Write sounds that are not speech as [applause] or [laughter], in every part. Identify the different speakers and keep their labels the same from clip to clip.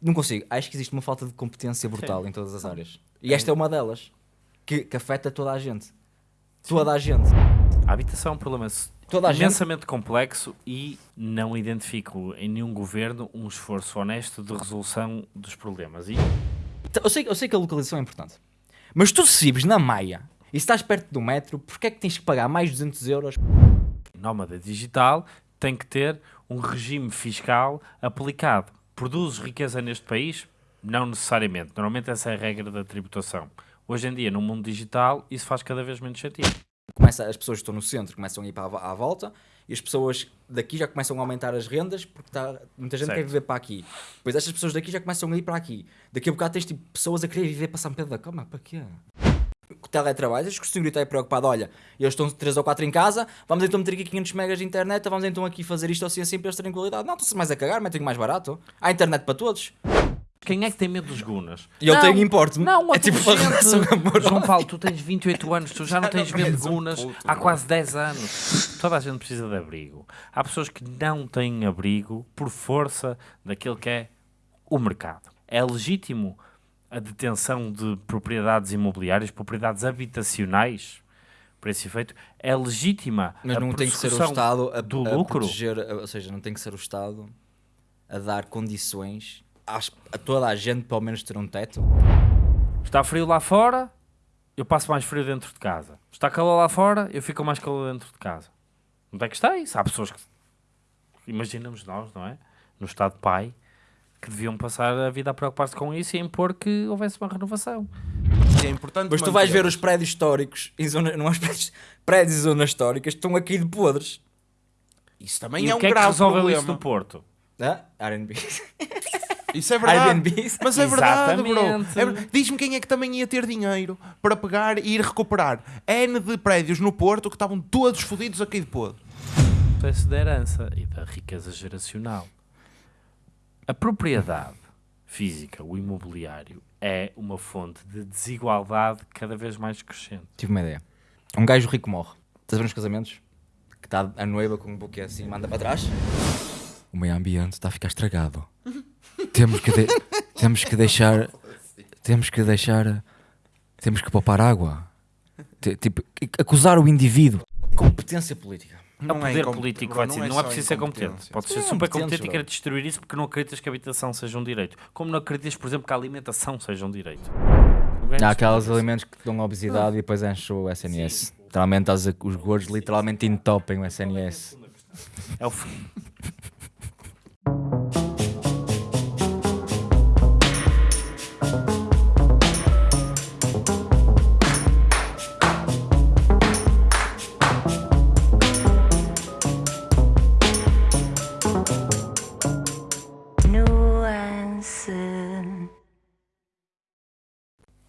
Speaker 1: não consigo. Acho que existe uma falta de competência brutal em todas as áreas. E esta é uma delas. Que, que afeta toda a gente. Toda a gente.
Speaker 2: A habitação é um problema
Speaker 1: Toda a gente.
Speaker 2: imensamente complexo e não identifico em nenhum governo um esforço honesto de resolução dos problemas. E
Speaker 1: Eu sei, eu sei que a localização é importante. Mas tu se vives na Maia e estás perto do metro, porquê é que tens que pagar mais 200 euros?
Speaker 2: nómada digital tem que ter um regime fiscal aplicado. Produzes riqueza neste país? Não necessariamente. Normalmente essa é a regra da tributação. Hoje em dia, no mundo digital, isso faz cada vez menos sentido.
Speaker 1: Começa, as pessoas que estão no centro começam a ir para a, à volta e as pessoas daqui já começam a aumentar as rendas porque tá, muita gente
Speaker 2: Certo.
Speaker 1: quer viver para aqui. Depois estas pessoas daqui já começam a ir para aqui. Daqui a bocado tens tipo, pessoas a querer viver para São Pedro da Cama. Para quê? Teletrabalho, acho que o senhor está preocupado. Olha, eles estão 3 ou 4 em casa, vamos então meter aqui 500 megas de internet, vamos então aqui fazer isto assim assim para eles terem qualidade. Não, estão-se mais a cagar, metem mais barato. Há internet para todos.
Speaker 2: Quem é que tem medo dos gunas?
Speaker 1: E eu
Speaker 2: Não,
Speaker 1: tenho importe
Speaker 2: Não,
Speaker 1: É tipo relação amorosa.
Speaker 2: João Paulo, tu tens 28 anos, tu já não tens medo de
Speaker 1: és um
Speaker 2: gunas
Speaker 1: puto,
Speaker 2: há quase 10 anos. Toda a gente precisa de abrigo. Há pessoas que não têm abrigo por força daquilo que é o mercado. É legítimo a detenção de propriedades imobiliárias, propriedades habitacionais, para esse efeito. É legítima
Speaker 1: Mas
Speaker 2: a
Speaker 1: não tem que ser o Estado a,
Speaker 2: do
Speaker 1: a
Speaker 2: lucro.
Speaker 1: proteger, ou seja, não tem que ser o Estado a dar condições às- a toda a gente, pelo menos, ter um teto.
Speaker 2: Está frio lá fora, eu passo mais frio dentro de casa. Está calor lá fora, eu fico mais calor dentro de casa. Onde é que está isso? Há pessoas que. Imaginamos nós, não é? No estado pai, que deviam passar a vida a preocupar-se com isso e impor que houvesse uma renovação.
Speaker 3: É importante
Speaker 1: Mas tu vais ver os prédios históricos, em zona, não os prédios, prédios em zonas históricas, estão aqui de podres.
Speaker 3: Isso também
Speaker 2: e
Speaker 3: é
Speaker 2: o
Speaker 3: um
Speaker 2: que é que
Speaker 3: grave
Speaker 2: resolveu
Speaker 3: problema.
Speaker 2: isso no Porto?
Speaker 1: Ah, R&B.
Speaker 3: Isso é verdade. Mas é verdade, bro. É Diz-me quem é que também ia ter dinheiro para pegar e ir recuperar N de prédios no Porto que estavam todos fodidos aqui de podre.
Speaker 2: Processo da herança e da riqueza geracional. A propriedade física, o imobiliário, é uma fonte de desigualdade cada vez mais crescente.
Speaker 1: Tive uma ideia. Um gajo rico morre. Estás a ver nos casamentos? Que está a noiva com um buquê assim, manda para trás. O meio ambiente está a ficar estragado. [laughs] temos, que de- temos que deixar... Temos que deixar... Temos que poupar água. T- Tipo, acusar o indivíduo. Competência política.
Speaker 2: É o
Speaker 3: Não
Speaker 2: poder político, vai dizer, não, é
Speaker 3: só
Speaker 2: preciso ser competente. Pode ser
Speaker 1: Sim,
Speaker 2: super competente e querer destruir isso porque não acreditas que a habitação seja um direito. Como não acreditas, por exemplo, que a alimentação seja um direito.
Speaker 1: Há aqueles alimentos que dão obesidade e depois enchem o SNS. Literalmente, os gordos literalmente entopem o SNS.
Speaker 2: É o f-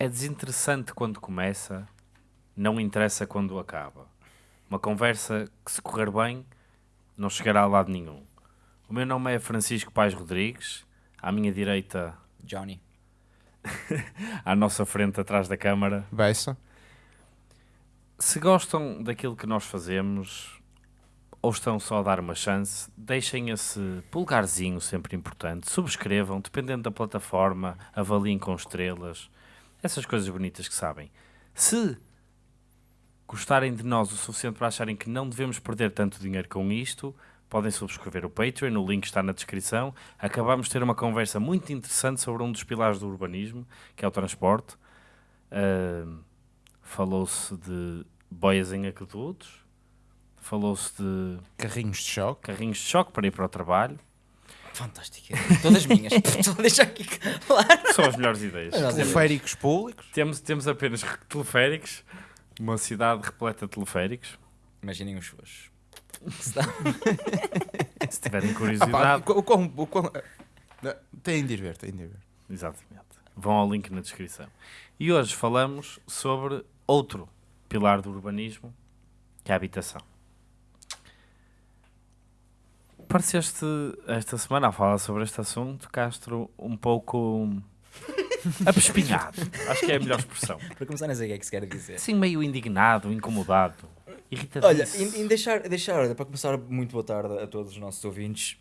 Speaker 2: desinteressante quando começa, não interessa quando acaba. Uma conversa que, se correr bem, não chegará a lado nenhum. O meu nome é Francisco Pais Rodrigues. À minha direita,
Speaker 1: Johnny. [laughs]
Speaker 2: à nossa frente, atrás da câmara.
Speaker 3: Beça.
Speaker 2: Se gostam daquilo que nós fazemos ou estão só a dar uma chance, deixem esse pulgarzinho sempre importante, subscrevam, dependendo da plataforma, avaliem com estrelas, essas coisas bonitas que sabem. Se gostarem de nós o suficiente para acharem que não devemos perder tanto dinheiro com isto, podem subscrever o Patreon, o link está na descrição. Acabamos de ter uma conversa muito interessante sobre um dos pilares do urbanismo, que é o transporte. Ahm, Falou-se de boias em aquedutos, falou-se de
Speaker 3: Carrinhos de choque.
Speaker 2: carrinhos de choque para ir para o trabalho.
Speaker 1: Fantástico. Todas minhas. [laughs] Estou a deixar aqui claro.
Speaker 2: São as melhores ideias.
Speaker 3: Teleféricos públicos.
Speaker 2: Temos, temos apenas teleféricos, uma cidade repleta de teleféricos.
Speaker 1: Imaginem os seus. [laughs]
Speaker 2: Se tiverem
Speaker 3: Ah, pá,
Speaker 2: curiosidade,
Speaker 3: o quão- o quão- Têm de ir ver, têm de ir ver.
Speaker 2: exatamente. Vão ao link na descrição. E hoje falamos sobre outro pilar do urbanismo, que é a habitação. Pareceste esta semana a falar sobre este assunto, Castro, um pouco [laughs] apespinhado. Acho que é a melhor expressão.
Speaker 1: Para começar, não sei o que é que se quer dizer.
Speaker 2: Assim, meio indignado, incomodado, irritado.
Speaker 1: Olha, em, em deixar, deixar, para começar, muito boa tarde a todos os nossos ouvintes.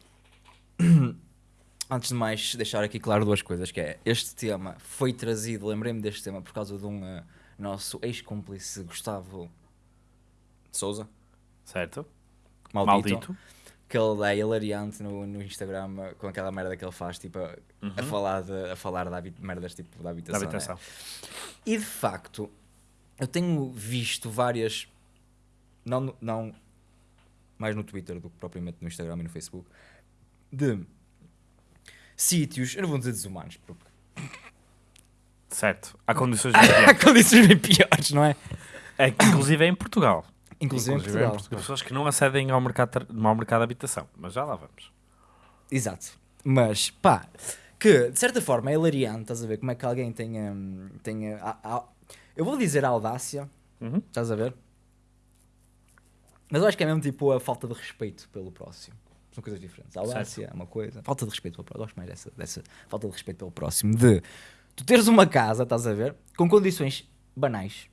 Speaker 1: [clears throat] Antes de mais, deixar aqui claro duas coisas, que é, este tema foi trazido, lembrei-me deste tema por causa de um eh, nosso ex-cúmplice Gustavo Souza,
Speaker 2: Certo?
Speaker 1: maldito,
Speaker 2: Maldito.
Speaker 1: Que ele é hilariante no, no Instagram com aquela merda que ele faz, tipo, a, a falar, de, a falar de merdas tipo da
Speaker 2: Da
Speaker 1: habitação. né?
Speaker 2: habitação.
Speaker 1: E de facto, eu tenho visto várias, não, no- não mais no Twitter do que propriamente no Instagram e no Facebook, de sítios, eu não vou dizer desumanos, porque
Speaker 2: Certo. Há [laughs] condições [laughs]
Speaker 1: há
Speaker 2: diferentes.
Speaker 1: condições bem piores, não é?
Speaker 2: É que, inclusive é em Portugal.
Speaker 1: Inclusive,
Speaker 2: Inclusive em
Speaker 1: Portugal.
Speaker 2: Portugal. Pessoas que não acedem ao mercado, ao mercado de habitação. Mas já lá vamos.
Speaker 1: Exato. Mas, pá, que de certa forma é hilariante, estás a ver? Como é que alguém tem. hum, tem a- a- a- eu vou dizer a audácia,
Speaker 2: Uhum.
Speaker 1: estás a ver? Mas eu acho que é mesmo tipo a falta de respeito pelo próximo. São coisas diferentes. A audácia é uma coisa. Falta de respeito pelo próximo. Gosto mais dessa, dessa falta de respeito pelo próximo. De tu teres uma casa, estás a ver? Com condições banais.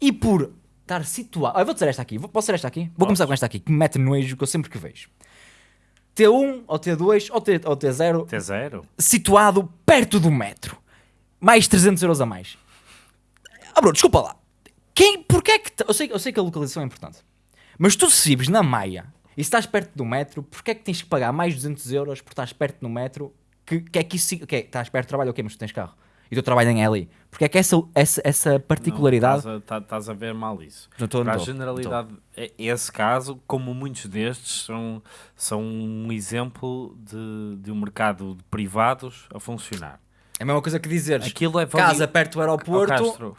Speaker 1: E por estar situado. Ah, eu vou dizer esta aqui. Vou, posso dizer esta aqui? Vou começar com esta aqui, que me mete nojo, que eu sempre que vejo. T1 ou T2 ou, T, ou T0
Speaker 2: T0.
Speaker 1: situado perto do metro. Mais 300 euros a mais. Ah, bro, desculpa lá. Quem, porquê é que... Eu sei, eu sei que a localização é importante. Mas tu se vives na Maia e se estás perto do metro, porquê é que tens que pagar mais 200 euros por estás perto do metro? Que, que é que isso... Que é, estás perto do trabalho, ok, mas tu tens carro. E o teu trabalho nem é ali. Porque é que essa, essa, essa particularidade...
Speaker 2: Não, Estás a, tá- estás a ver mal isso.
Speaker 1: Não
Speaker 2: Para a generalidade, é- esse caso, como muitos destes, são, são um exemplo de, de um mercado de privados a funcionar.
Speaker 1: É a mesma coisa que dizeres
Speaker 2: Aquilo é vali-
Speaker 1: casa perto do aeroporto...
Speaker 2: Castro,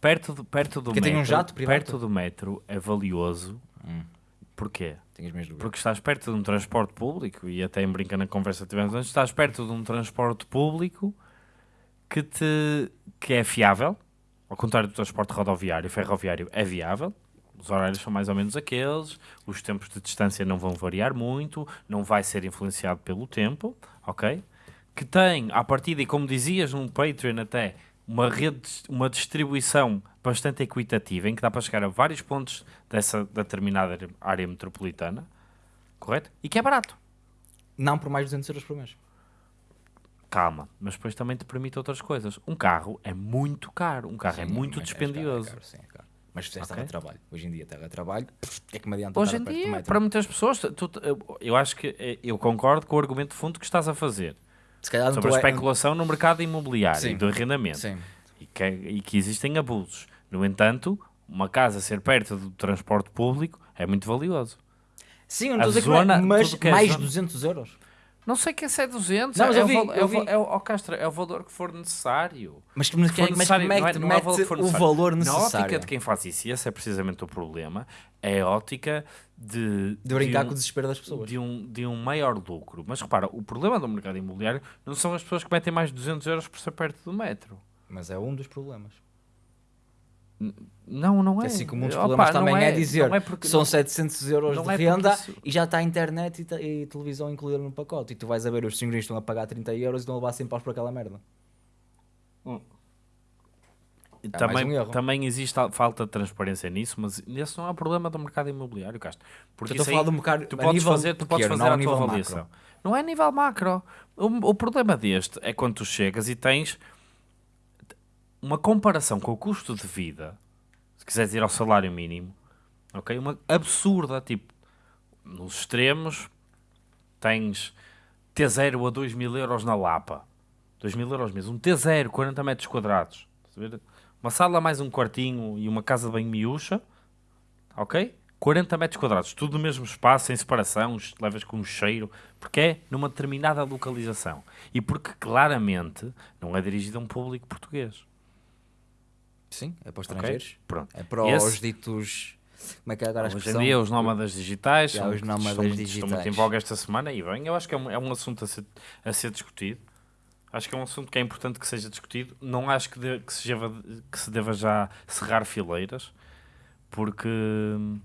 Speaker 2: perto do, perto do metro,
Speaker 1: um jato privado?
Speaker 2: perto do metro é valioso.
Speaker 1: Hum.
Speaker 2: Porquê? Porque estás perto de um transporte público, e até em brinca na conversa que tivemos antes, estás perto de um transporte público que, te, que é fiável, ao contrário do transporte rodoviário, ferroviário é viável, os horários são mais ou menos aqueles, os tempos de distância não vão variar muito, não vai ser influenciado pelo tempo, ok? Que tem, à partida, e como dizias num Patreon até, uma rede, uma distribuição bastante equitativa, em que dá para chegar a vários pontos dessa determinada área metropolitana, correto? E que é barato.
Speaker 1: Não por mais de 200 euros por mês.
Speaker 2: Calma, mas depois também te permite outras coisas. Um carro é muito caro, um carro é
Speaker 1: Sim,
Speaker 2: muito
Speaker 1: mas
Speaker 2: dispendioso.
Speaker 1: É caro, sim, é caro. Mas se fizeste
Speaker 2: Ok.
Speaker 1: teletrabalho, hoje em dia teletrabalho, pff, é que me adianta
Speaker 2: Hoje em dia, para muitas pessoas, tu- eu, acho que eh, eu concordo com o argumento de fundo que estás a fazer sobre a
Speaker 1: tô-
Speaker 2: especulação no mercado imobiliário
Speaker 1: Sim.
Speaker 2: e do arrendamento
Speaker 1: Sim.
Speaker 2: e que, é- e que existem abusos. No entanto, uma casa ser perto do transporte público é muito valioso.
Speaker 1: Sim, eu não estou a dizer que é,
Speaker 2: zona-
Speaker 1: mas
Speaker 2: que é
Speaker 1: mais
Speaker 2: zona-
Speaker 1: 200 euros.
Speaker 2: Não sei que esse é 200,
Speaker 1: Não, mas
Speaker 2: é,
Speaker 1: eu
Speaker 2: o
Speaker 1: vi,
Speaker 2: é
Speaker 1: eu
Speaker 2: o
Speaker 1: vi.
Speaker 2: é o- Castro, é o valor que for necessário.
Speaker 1: Mas, mas,
Speaker 2: Se for
Speaker 1: mas
Speaker 2: necessário,
Speaker 1: como é
Speaker 2: não
Speaker 1: que
Speaker 2: é- não é o valor que for
Speaker 1: o
Speaker 2: necessário.
Speaker 1: valor
Speaker 2: Na
Speaker 1: necessário?
Speaker 2: ótica de quem faz isso, e esse é precisamente o problema, é a ótica de,
Speaker 1: De brincar
Speaker 2: um-
Speaker 1: com o desespero das pessoas.
Speaker 2: de um, de um maior lucro. Mas repara, o problema do mercado imobiliário não são as pessoas que metem mais de 200 euros por ser perto do metro.
Speaker 1: Mas é um dos problemas.
Speaker 2: Não, não é.
Speaker 1: Assim como um dos
Speaker 2: Opa,
Speaker 1: problemas
Speaker 2: não
Speaker 1: também é, dizer
Speaker 2: não é porque-
Speaker 1: são
Speaker 2: não-
Speaker 1: 700 euros
Speaker 2: não
Speaker 1: de
Speaker 2: é
Speaker 1: renda
Speaker 2: isso-
Speaker 1: e já está a internet e, e televisão incluída no pacote. E tu vais a ver os senhores estão a pagar 30 euros e estão a levar 100 paus por aquela merda. mais
Speaker 2: também,
Speaker 1: um erro.
Speaker 2: também existe a falta de transparência nisso, mas esse não é o problema do mercado imobiliário, Castro. Porque
Speaker 1: Eu estou a falar
Speaker 2: aí
Speaker 1: do mercado
Speaker 2: tu podes
Speaker 1: nível
Speaker 2: fazer, tu podes fazer
Speaker 1: não
Speaker 2: a tua
Speaker 1: macro.
Speaker 2: avaliação. Não é a nível macro. O, o problema deste é quando tu chegas e tens uma comparação com o custo de vida, se quiseres ir ao salário mínimo, ok? Uma absurda, tipo, nos extremos tens T0 a 2 mil euros na Lapa. 2 mil euros mesmo. Um T0, 40 metros quadrados. Uma sala mais um quartinho e uma casa banho miúcha, ok? 40 metros quadrados, tudo no mesmo espaço, sem separação, levas com um cheiro, porque é numa determinada localização. E porque claramente não é dirigido a um público português.
Speaker 1: Sim, é para os estrangeiros.
Speaker 2: Pronto.
Speaker 1: É para
Speaker 2: Esse-
Speaker 1: os ditos. Como é que é agora a
Speaker 2: Hoje em dia, os nómadas digitais
Speaker 1: Já, os nómadas
Speaker 2: estão, muito- estão
Speaker 1: digitais.
Speaker 2: muito em voga esta semana e bem, eu acho que é um, é um assunto a ser, a ser discutido. Acho que é um assunto que é importante que seja discutido. Não acho que, de- que, se, deva, que se deva já cerrar fileiras, porque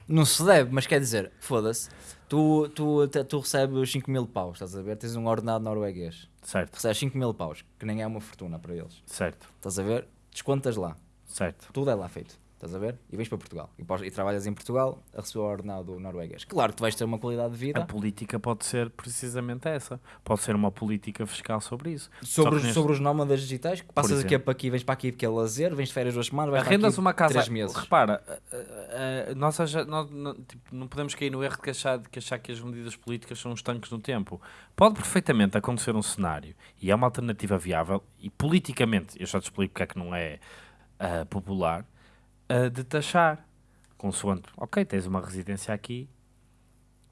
Speaker 1: Não se deve, mas quer dizer, foda-se. Tu, tu, tu recebes 5 mil paus, estás a ver? Tens um ordenado norueguês.
Speaker 2: certo,
Speaker 1: Recebes 5 mil paus, que nem é uma fortuna para eles.
Speaker 2: certo,
Speaker 1: Estás a ver? Descontas lá.
Speaker 2: Certo.
Speaker 1: Tudo é lá feito. Estás a ver? E vens para Portugal. E, e trabalhas em Portugal a receber o ordenado norueguês. Claro que tu vais ter uma qualidade de
Speaker 2: A
Speaker 1: vida
Speaker 2: política pode ser precisamente essa. Pode ser uma política fiscal sobre isso.
Speaker 1: Sobre, os,
Speaker 2: neste-
Speaker 1: sobre os nómadas digitais, que passas aqui para aqui, vens para aqui porque é lazer, vens de férias duas semanas, vais
Speaker 2: Arrendas uma casa.
Speaker 1: três meses.
Speaker 2: Repara, nós, não, tipo, não podemos cair no erro de que, achar, de que achar que as medidas políticas são estanques no tempo. Pode perfeitamente acontecer um cenário e é uma alternativa viável e politicamente, eu já te explico porque é que não é ah, popular, ah, de taxar. Consoante, ok, tens uma residência aqui,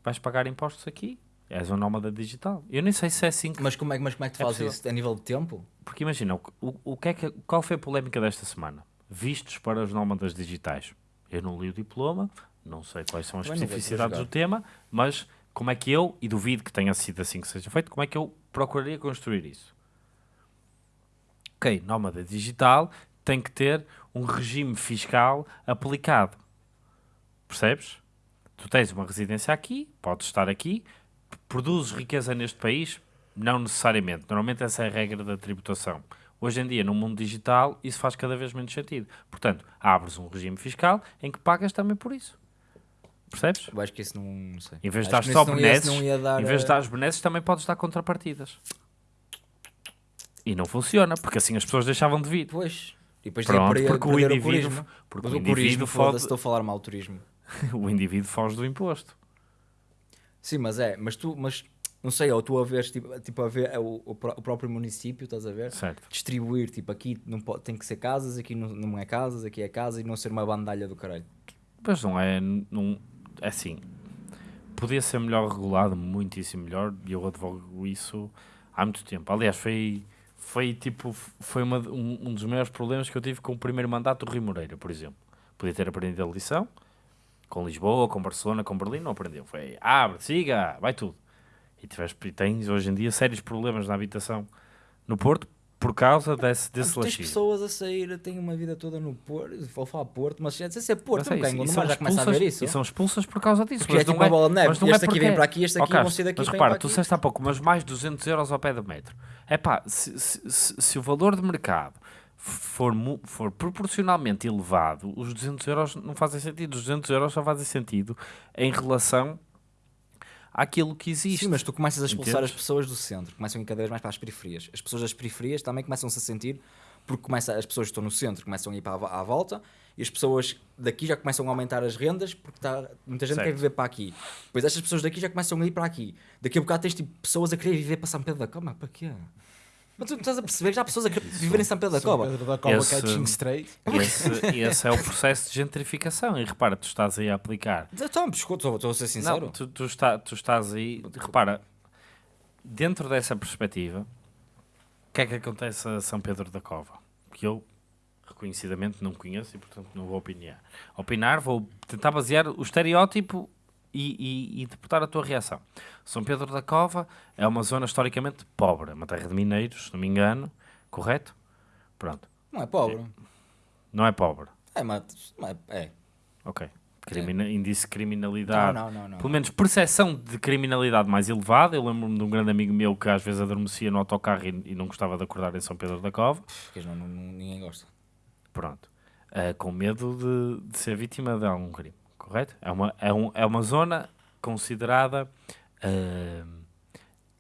Speaker 2: vais pagar impostos aqui, és um nómada digital. Eu nem sei se é assim que
Speaker 1: Mas como é, que- mas como é que tu
Speaker 2: É
Speaker 1: fazes
Speaker 2: possível.
Speaker 1: isso? A nível de tempo?
Speaker 2: porque imagina, o, o, o que é que, qual foi a polémica desta semana? Vistos para os nómadas digitais. Eu não li o diploma, não sei quais são as especificidades do tema, mas como é que eu, e duvido que tenha sido assim que seja feito, como é que eu procuraria construir isso? Ok, nómada digital tem que ter um regime fiscal aplicado. Percebes? Tu tens uma residência aqui, podes estar aqui, produzes riqueza neste país? Não necessariamente. Normalmente essa é a regra da tributação. Hoje em dia, no mundo digital, isso faz cada vez menos sentido. Portanto, abres um regime fiscal em que pagas também por isso. Percebes?
Speaker 1: Eu acho que isso não, não sei.
Speaker 2: Em vez de dar só benesses, em vez de dar benesses, também podes dar contrapartidas. E não funciona, porque assim as pessoas deixavam de vir.
Speaker 1: Pois. E depois
Speaker 2: Pronto, porque o indivíduo-
Speaker 1: turismo.
Speaker 2: porque
Speaker 1: Mas
Speaker 2: o
Speaker 1: o
Speaker 2: indivíduo fode-
Speaker 1: estou a falar mal do turismo. [laughs]
Speaker 2: o indivíduo foge do imposto.
Speaker 1: Sim, mas é, mas tu, mas não sei, ou tu a ver, tipo, tipo a ver é o, o o próprio município, estás a ver?
Speaker 2: Certo.
Speaker 1: Distribuir, tipo, aqui não pode, tem que ser casas, aqui não, não é casas, aqui é casa e não ser uma bandalha do caralho.
Speaker 2: Mas não é. Não, é assim. Podia ser melhor regulado, muitíssimo melhor, e eu advogo isso há muito tempo. Aliás, foi, foi tipo. Foi uma, um, um dos maiores problemas que eu tive com o primeiro mandato do Rio Moreira, por exemplo. Podia ter aprendido a lição, com Lisboa, com Barcelona, com Berlim, não aprendeu. Foi abre, siga, vai tudo. E, tiveste, tens hoje em dia sérios problemas na habitação no Porto por causa desse, desse
Speaker 1: tens pessoas a sair, têm uma vida toda no Porto, vou falar Porto, mas se é Porto,
Speaker 2: é
Speaker 1: não ganho, não já começa a ver isso.
Speaker 2: E são expulsas por causa disso.
Speaker 1: Porque é
Speaker 2: mas
Speaker 1: tipo
Speaker 2: não
Speaker 1: uma bola de neve,
Speaker 2: mas não
Speaker 1: este
Speaker 2: é
Speaker 1: aqui vem
Speaker 2: porque-
Speaker 1: para aqui, este aqui vão sair daqui
Speaker 2: Mas repara,
Speaker 1: para
Speaker 2: tu disseste há pouco, mas mais 200 euros ao pé do metro. É pá, se, se, se- se o valor de mercado for, for proporcionalmente elevado, os 200 euros não fazem sentido. Os 200 euros só fazem sentido em relação àquilo que existe.
Speaker 1: Sim, mas tu começas a expulsar
Speaker 2: Entendes?
Speaker 1: as pessoas do centro, começam a ir cada vez mais para as periferias. As pessoas das periferias também começam-se a sentir, porque começa, as pessoas que estão no centro começam a ir para a, à volta, e as pessoas daqui já começam a aumentar as rendas, porque tá, muita gente
Speaker 2: Certo.
Speaker 1: quer viver para aqui. Depois estas pessoas daqui já começam a ir para aqui. Daqui a bocado tens tipo, pessoas a querer viver para São Pedro da Cova, para quê? Mas tu não estás a perceber, já há pessoas a querer viver em São Pedro da
Speaker 3: São
Speaker 1: Cova.
Speaker 3: Pedro da Cova,
Speaker 2: Esse-
Speaker 3: Catching Straight.
Speaker 2: Esse, esse é o processo de gentrificação. E repara, tu estás aí a aplicar
Speaker 1: Então, estou estou a ser sincero.
Speaker 2: Não, tu, tu, está, tu estás aí. Repara, dentro dessa perspectiva, o que é que acontece a São Pedro da Cova? Que eu reconhecidamente não conheço e, portanto, não vou opinar. Opinar, vou tentar basear o estereótipo e, e, e interpretar a tua reação. São Pedro da Cova é uma zona historicamente pobre, é uma terra de mineiros, se não me engano, correto? Pronto.
Speaker 1: Não é pobre.
Speaker 2: Não é pobre.
Speaker 1: É, mas. Não é, é.
Speaker 2: Ok. Crimina, Índice de criminalidade.
Speaker 1: Não, não, não, não.
Speaker 2: Pelo menos percepção de criminalidade mais elevada. Eu lembro-me de um grande amigo meu que às vezes adormecia no autocarro e, e não gostava de acordar em São Pedro da Cova.
Speaker 1: Porque não, ninguém gosta.
Speaker 2: Pronto. Ah, com medo de, de ser vítima de algum crime. Correto? É uma, é um, é uma zona considerada. ah,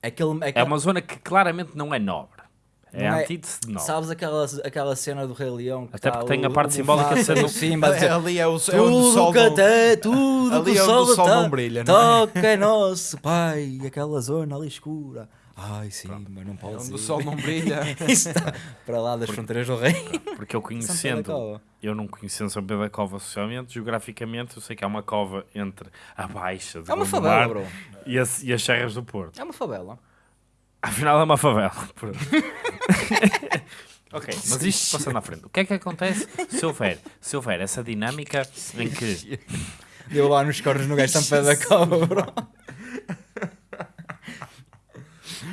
Speaker 1: Aquele,
Speaker 2: é
Speaker 1: aquele,
Speaker 2: uma zona que claramente não é nobre. É
Speaker 1: Não
Speaker 2: a
Speaker 1: é-
Speaker 2: antítese de nobre.
Speaker 1: Sabes aquela, aquela cena do Rei Leão? Que
Speaker 2: Até
Speaker 1: tá
Speaker 2: porque tem a parte
Speaker 1: o
Speaker 2: simbólica de ser
Speaker 1: Mufasa
Speaker 2: um-
Speaker 1: e o Simba dizer,
Speaker 3: Ali é o, é onde o sol
Speaker 1: que
Speaker 3: não...
Speaker 1: até, tudo
Speaker 3: Ali
Speaker 1: que
Speaker 3: é
Speaker 1: o sol, tá-
Speaker 3: não brilha, não é?
Speaker 1: Toca é nosso pai, aquela zona ali escura. Ai, Simba, não pode
Speaker 3: Onde
Speaker 1: ser.
Speaker 3: o sol não brilha. [laughs]
Speaker 1: Está para lá das fronteiras do rei. [laughs]
Speaker 2: Porque eu conhecendo, eu não conhecendo São Pedro da Cova socialmente, geograficamente, eu sei que há uma cova entre a Baixa de
Speaker 1: É uma favela, bro.
Speaker 2: e, as, e as Serras do Porto.
Speaker 1: É uma favela.
Speaker 2: Afinal é uma favela. [laughs] Pronto. ok, mas isto passando à frente. O que é que acontece se houver, se houver essa dinâmica em que
Speaker 1: Deu lá nos cornos no gajo São Pedro da Cova, bro.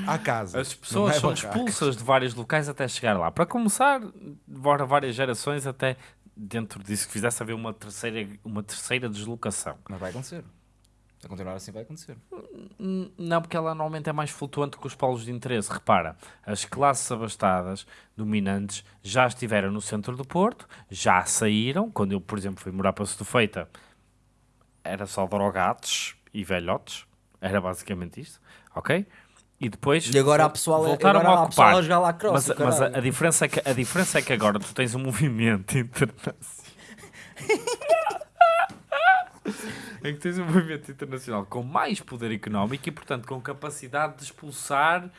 Speaker 3: Há casa.
Speaker 2: as pessoas
Speaker 3: é
Speaker 2: são expulsas de vários locais até chegar lá? Para começar, demora várias gerações até dentro disso que fizesse haver uma terceira, uma terceira deslocação.
Speaker 1: Mas vai acontecer. A continuar assim vai acontecer.
Speaker 2: Não, porque ela normalmente é mais flutuante que os polos de interesse. Repara, as classes abastadas, dominantes, já estiveram no centro do Porto, já saíram. Quando eu, por exemplo, fui morar para Setúfeita, era só drogados e velhotes. Era basicamente isto, ok? E depois
Speaker 1: E agora há pessoal,
Speaker 2: voltaram
Speaker 1: agora
Speaker 2: a ocupar.
Speaker 1: a jogar lacrosse.
Speaker 2: Mas, mas a, a diferença é que, a diferença é que agora tu tens um movimento [laughs] internacional. em que tens um movimento internacional com mais poder económico e, portanto, com capacidade de expulsar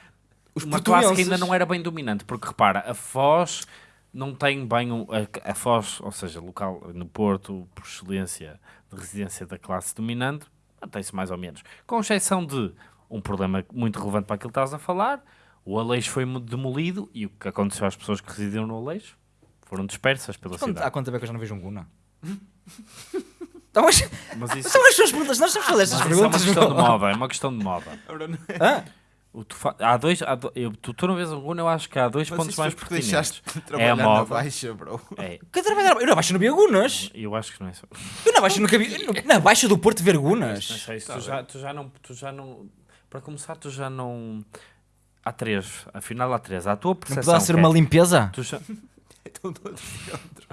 Speaker 1: Os
Speaker 2: uma classe que ainda não era bem dominante. Porque repara, a Foz não tem bem um, a, a Foz, ou seja, local no Porto, por excelência de residência da classe dominante, mantém-se mais ou menos. Com exceção de um problema muito relevante para aquilo que estás a falar, o Aleixo foi demolido e o que aconteceu às pessoas que residiam no Aleixo foram dispersas pela
Speaker 1: Quanto-
Speaker 2: cidade.
Speaker 1: Há quanto tempo é que eu já não vejo um Guna? Então, mas [laughs]
Speaker 2: Mas isso,
Speaker 1: são as suas perguntas. Nós estamos a fazer estas
Speaker 2: mas isso é uma
Speaker 1: perguntas.
Speaker 2: questão de moda, é uma questão de moda.
Speaker 1: Hã?
Speaker 2: O tu fa- há dois, há do- eu, tu, tu não vês algum, eu acho que há dois
Speaker 3: Mas
Speaker 2: pontos mais
Speaker 3: porque
Speaker 2: pertinentes.
Speaker 3: deixaste de
Speaker 2: É a
Speaker 3: trabalhar na
Speaker 2: moda.
Speaker 3: baixa, bro.
Speaker 2: É,
Speaker 1: Que trabalhar? Eu na Baixa não vi Gunas.
Speaker 2: eu acho que não é só.
Speaker 1: Eu na Baixa nunca vi. não- Na Baixa do Porto ver
Speaker 2: Não
Speaker 1: Gunas.
Speaker 2: sei, se
Speaker 3: Tá
Speaker 2: tu, já, tu já não. Tu já não. Para começar, tu já não. Há três, afinal há três. Há a tua
Speaker 1: Não
Speaker 2: percepção.
Speaker 1: poderá ser
Speaker 2: que
Speaker 1: uma
Speaker 2: é-
Speaker 1: limpeza?
Speaker 2: tu já-
Speaker 3: Estão todos dentro.